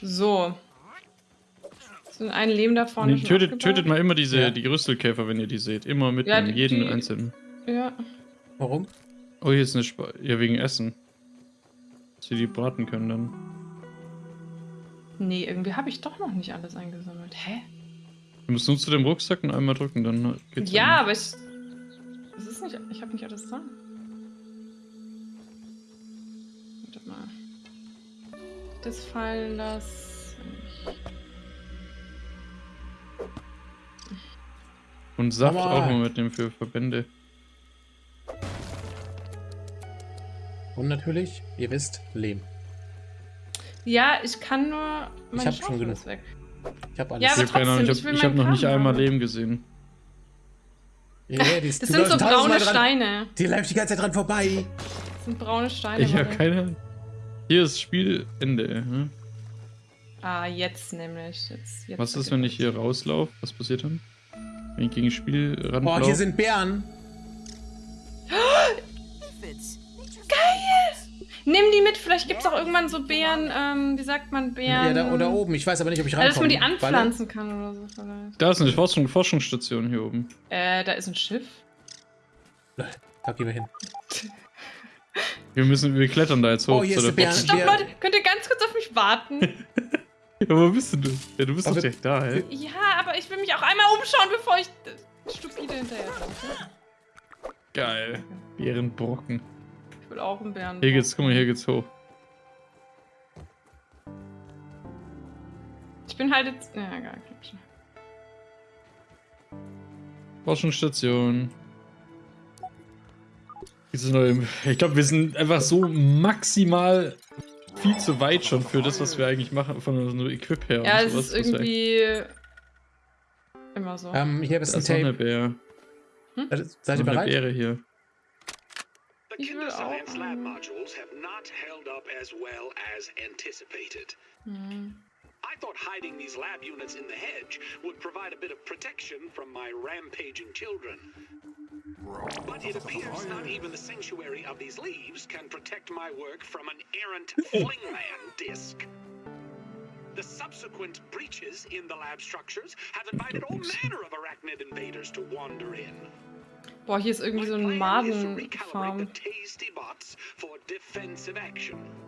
So. So ein Leben da vorne. Nee, tötet, tötet mal immer diese Ja. die Rüstelkäfer, wenn ihr die seht. Immer die- jeden die- einzelnen. Ja. Warum? Oh, hier ist eine Sp Ja, wegen Essen. Dass wir die braten können dann. Nee, irgendwie habe ich doch noch nicht alles eingesammelt. Hä? Du musst nur zu dem Rucksack und einmal drücken, dann geht's. Ja, aber ich. Es ist nicht. Ich habe nicht alles da. Warte mal. Das fallen lassen. Und Saft Normal. auch mal mitnehmen für Verbände. Und natürlich, ihr wisst, Lehm. Ja, ich kann nur. Meine hab schon genug. weg. Ich habe alles. Ja, ich aber habe ich trotzdem, ich habe ich hab noch nicht Kram einmal haben. Leben gesehen. Ja, ja, die, Das sind so braune dran- Steine. Die läuft die ganze Zeit dran vorbei. Das sind braune Steine. Ich habe keine. Hier ist Spielende. Hm? Ah, jetzt nämlich. Jetzt, jetzt Was ist, wenn ich hier rauslaufe? Was passiert dann? Wenn ich gegen das Spiel Boah, ranlaufe? hier sind Bären. Nimm die mit, vielleicht gibt es auch irgendwann so Beeren, ähm, wie sagt man, Beeren. Ja, da oder oben. Ich weiß aber nicht, ob ich Also, dass man die anpflanzen kann oder so vielleicht. Da ist eine Forschung, Forschungsstation hier oben. Äh, da ist ein Schiff. Da gehen wir hin. Wir müssen, wir klettern da jetzt hoch Oh, hier zu ist der Stopp, Leute, könnt ihr ganz kurz auf mich warten? Ja, wo bist denn du? Ja, du bist Aber- doch direkt da, hä? ja, aber ich will mich auch einmal umschauen, bevor ich äh, stupide hinterher laufe. Geil. Bärenbrocken. Will auch einen Bären. Hier geht's, guck mal, hier geht's hoch. Ich bin halt jetzt. Ja, egal. okay. Forschungsstation. Diese neue, ich glaube, wir sind einfach so maximal viel zu weit schon für das, was wir eigentlich machen, von unserem Equip her. Ja, und es ist irgendwie. Immer so. Ähm, hier ist ein ist noch eine Tape. Bär. Seid- Seid ihr Noch eine bereit? Bäre hier. Kinder Science auch. lab modules have not held up as well as anticipated. Hm. I thought hiding these lab units in the hedge would provide a bit of protection from my rampaging children. But it appears not even the sanctuary of these leaves can protect my work from an errant flingman disc. The subsequent breaches in the lab structures have invited all manner of arachnid invaders to wander in. Boah, hier ist irgendwie so recalibrate Madenfarm.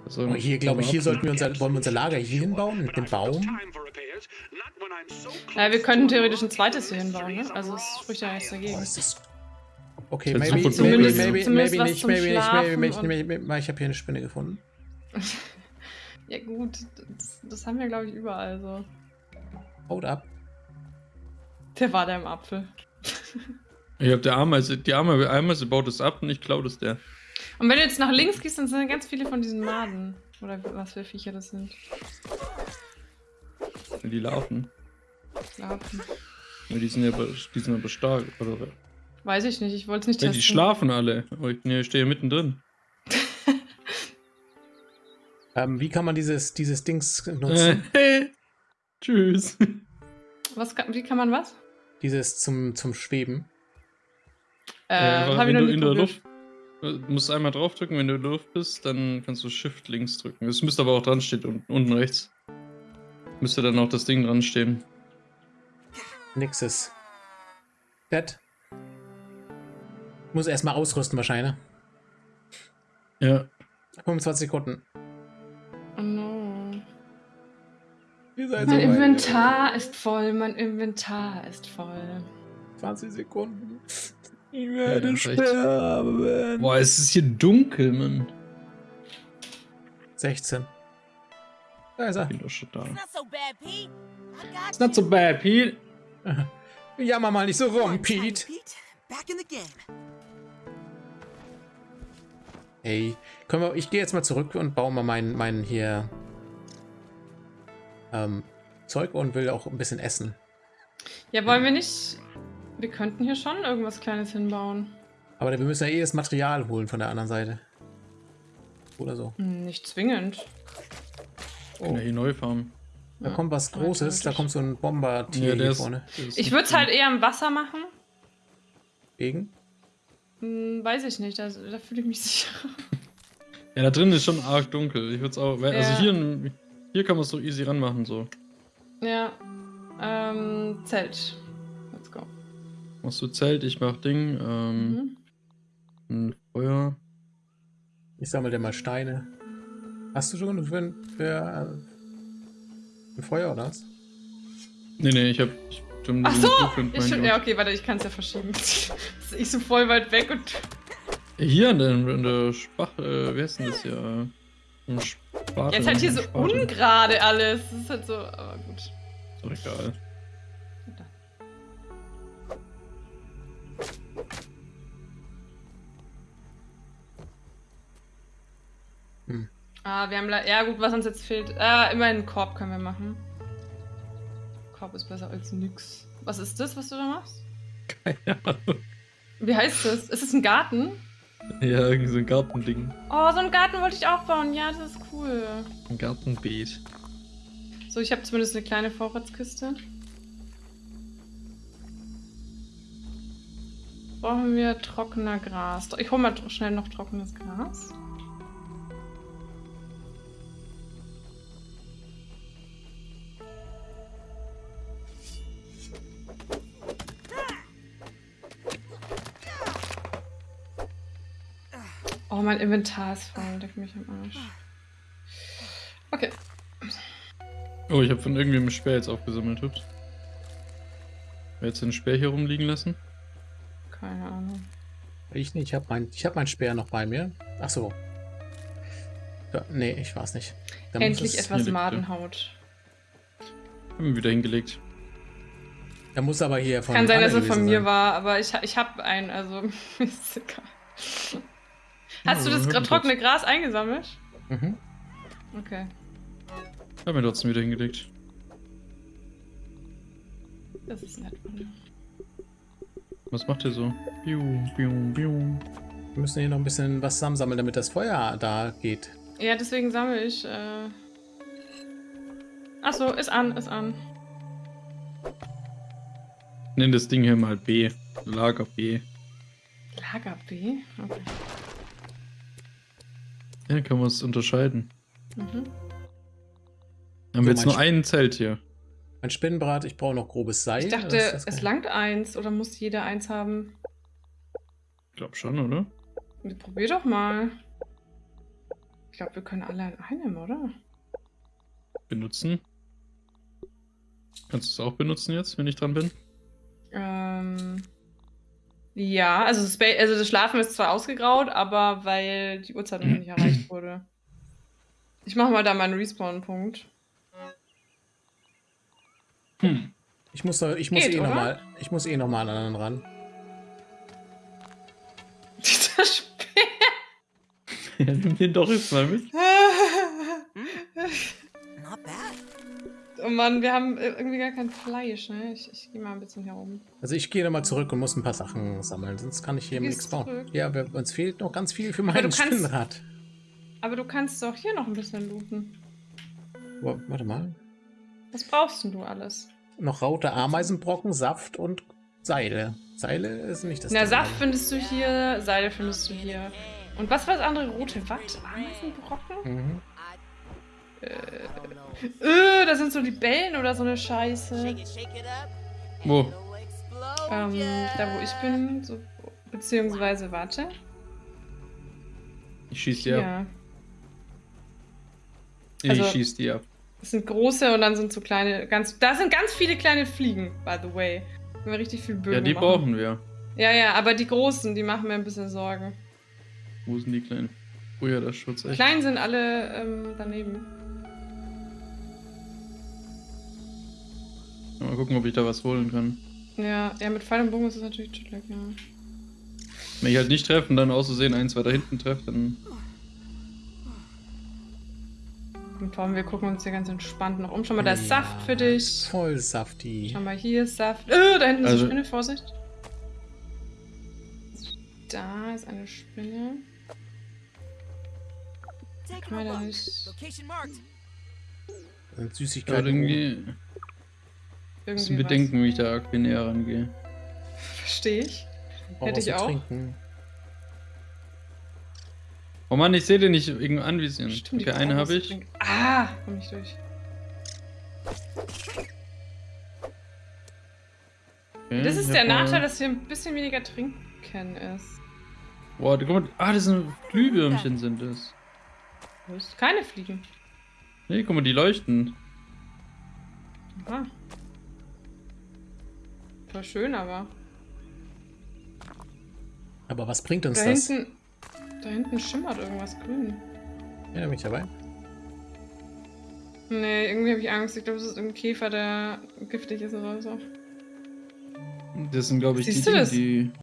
So, Oh, hier, glaube ich, hier sollten wir unser, wollen wir unser Lager hier hinbauen, mit dem Baum. Time for repairs, not when when I'm so close Ja, wir a theoretisch ein zweites hier hinbauen, ne? Also on es spricht ja nichts dagegen. Oh, ist. Okay, maybe, maybe, dunkel maybe. Zumindest maybe was nicht, maybe nicht, maybe, maybe, und- maybe, maybe, ich habe hier eine Spinne gefunden. Ja gut, das, das haben wir glaube ich überall so. Haut ab. Der war da im Apfel. Ich hab der Ameise, die Ameise, Ameise baut es ab und ich klaue das der. Und wenn du jetzt nach links gehst, dann sind ganz viele von diesen Maden. Oder was für Viecher das sind. Die laufen. Schlafen. Ja, Die sind ja be- die sind aber stark. Oder? Weiß ich nicht, ich wollte es nicht Ja, testen. die schlafen alle. Aber ich nee, ich stehe mittendrin. Ähm, wie kann man dieses, dieses Dings nutzen? Tschüss. Was kann, wie kann man was? Dieses zum, zum Schweben. Äh, ich wenn du in der. Luft. Du musst einmal draufdrücken, wenn du in der Luft bist, dann kannst du Shift links drücken. Es müsste aber auch dran stehen, un- unten rechts. Müsste dann auch das Ding dran stehen. Nixes. Dead. Muss erstmal ausrüsten wahrscheinlich. Ja. 25 Sekunden. Oh no. Ihr seid Mein so weit. Inventar ist voll, mein Inventar ist voll. 20 Sekunden. Ich Ja, werde echt- sterben. Boah, es ist hier dunkel, Mann. 16. Da ist er. Bin doch schon da. It's not so bad, Pete. It's not so bad, Pete. Jammer mal nicht so rum, Pete. Pete. Back in the game. Hey, können wir, ich gehe jetzt mal zurück und baue mal meinen meinen hier ähm, Zeug und will auch ein bisschen essen. Ja, wollen wir nicht. Wir könnten hier schon irgendwas Kleines hinbauen. Aber wir müssen ja eh das Material holen von der anderen Seite. Oder so. Hm, Nicht zwingend. Kann ja hier neu farmen. Da Ja, kommt was Großes, da kommt so ein Bombertier Ja, hier ist- vorne. das ist Ich würde es halt eher im Wasser machen. Gegen? Hm, weiß ich nicht, da, da fühle ich mich sicher. Ja, da drin ist schon arg dunkel. Ich würde es auch. Also Ja. hier, hier kann man es so easy ranmachen, so. Ja. Ähm, Zelt. Machst du Zelt, ich mach Ding, ähm, Mhm. ein Feuer. Ich sammle dir mal Steine. Hast du schon für, ein- für, äh, für Feuer oder was? Nee, nee, ich hab. Ich, schon Ach so! Ich, ja, okay, warte, ich kann es ja verschieben. ich so voll weit weg und. Hier an der, an der Spach, äh, wie heißt denn das hier? Äh, Ein Spatel, Jetzt halt hier so ungerade alles. Das ist halt so. Aber gut. Ist doch egal. Ah, wir haben. Ja, gut, was uns jetzt fehlt. Ah, immerhin einen Korb können wir machen. Korb ist besser als nix. Was ist das, was du da machst? Keine Ahnung. Wie heißt das? Ist es ein Garten? Ja, irgendwie so ein Gartending. Oh, so einen Garten wollte ich auch bauen. Ja, das ist cool. Ein Gartenbeet. So, ich habe zumindest eine kleine Vorratskiste. Brauchen wir trockener Gras. Ich hole mal schnell noch trockenes Gras. Oh, mein Inventar ist voll. Leck mich am Arsch. Okay. Oh, ich habe von irgendwem einen Speer jetzt aufgesammelt. Ups. Wer jetzt den Speer hier rumliegen lassen? Keine Ahnung. Ich nicht, ich habe mein, ich hab mein Speer noch bei mir. Ach so. Ja, nee, ich war's nicht. Dann muss Endlich etwas Madenhaut. Haben wir wieder hingelegt. Er muss aber hier von Kann sein, dass er von mir war, aber ich, ich habe einen, also ist egal. Hast du das haben trockene Gras eingesammelt? Mhm. Okay. Haben wir trotzdem wieder hingelegt. Das ist nett. Was macht ihr so? Biu, biu, biu. Wir müssen hier noch ein bisschen was zusammensammeln, damit das Feuer da geht. Ja, deswegen sammle ich. Äh... Achso, ist an, ist an. Nenn das Ding hier mal B. Lager B. Lager B? Okay. Ja, kann man es unterscheiden. Mhm. Haben So, wir jetzt nur Sch- ein Zelt hier. Mein Spinnenbrat, ich brauche noch grobes Seil. Ich dachte, es langt eins oder muss jeder eins haben? Ich glaub schon, oder? Probier doch mal. Ich glaube, wir können alle an einem, oder? Benutzen. Kannst du es auch benutzen jetzt, wenn ich dran bin? Ähm, ja, also also das Schlafen ist zwar ausgegraut, aber weil die Uhrzeit noch nicht erreicht wurde. Ich mache mal da meinen Respawn-Punkt. Hm. Ich muss, noch- ich muss Geht, eh nochmal, ich muss eh nochmal an einen ran. Dieser Speer. Ja, nimm den doch jetzt mal mit. Mann, wir haben irgendwie gar kein Fleisch, ne? Ich, ich gehe mal ein bisschen herum. Also ich gehe nochmal zurück und muss ein paar Sachen sammeln, sonst kann ich hier nichts bauen. zurück? Ja, wir, uns fehlt noch ganz viel für du mein kannst- Spinnrad. Aber du kannst doch hier noch ein bisschen looten. Wa- Warte mal. Was brauchst denn du alles? Noch raute Ameisenbrocken, Saft und Seile. Seile ist nicht das Na, Saft aber- findest du hier, Seile findest du hier. Und was war das andere? Rote Watt? Ameisenbrocken? Mhm. Äh, da sind so Libellen oder so eine Scheiße. Wo? Ähm, da wo ich bin, so, beziehungsweise, warte. Ich schieß die ab. Ja. Ich Also- schieß die ab. Das sind große und dann sind so kleine, ganz, da sind ganz viele kleine Fliegen, by the way. Wenn wir richtig viel Bögen Ja, die machen. brauchen wir. Ja, ja, aber die großen, die machen mir ein bisschen Sorgen. Wo sind die kleinen? Oh ja, das Schutz Die echt. kleinen sind alle ähm, daneben. Mal gucken, ob ich da was holen kann. Ja, ja, mit Pfeil und Bogen ist es natürlich chillig, ja. Wenn ich halt nicht treffe und dann auszusehen eins weiter hinten treffe, dann. Und vor allem, wir gucken uns hier ganz entspannt noch um. Schau mal, da ist Ja, Saft für dich. Voll saftig. Schau mal, hier ist Saft. Äh, da hinten ist Also- eine Spinne, Vorsicht. Da ist eine Spinne. Take Kann man da nicht Süßigkeiten. Irgendwie müssen was? bedenken, wie ich da arg näher rangehe. Verstehe ich. Brauch Hätte ich auch. Trinken. Oh Mann, ich sehe den nicht irgendwo anvisieren. Stimmt, okay, eine habe ich. trinken. Ah, komm nicht durch. Okay, Das ist ich der Nachteil, dass hier ein bisschen weniger Trinken ist. Boah, guck mal. Ah, das sind Glühwürmchen sind das. Wo ist keine Fliegen. Nee, guck mal, die leuchten. Aha. Voll schön, aber. Aber was bringt uns Da das? hinten. Da hinten schimmert irgendwas grün. Ja, bin ich dabei. Nee, irgendwie habe ich Angst. Ich glaube, es ist irgendein Käfer, der giftig ist oder so. Das sind, glaube ich, Siehst die, du das? die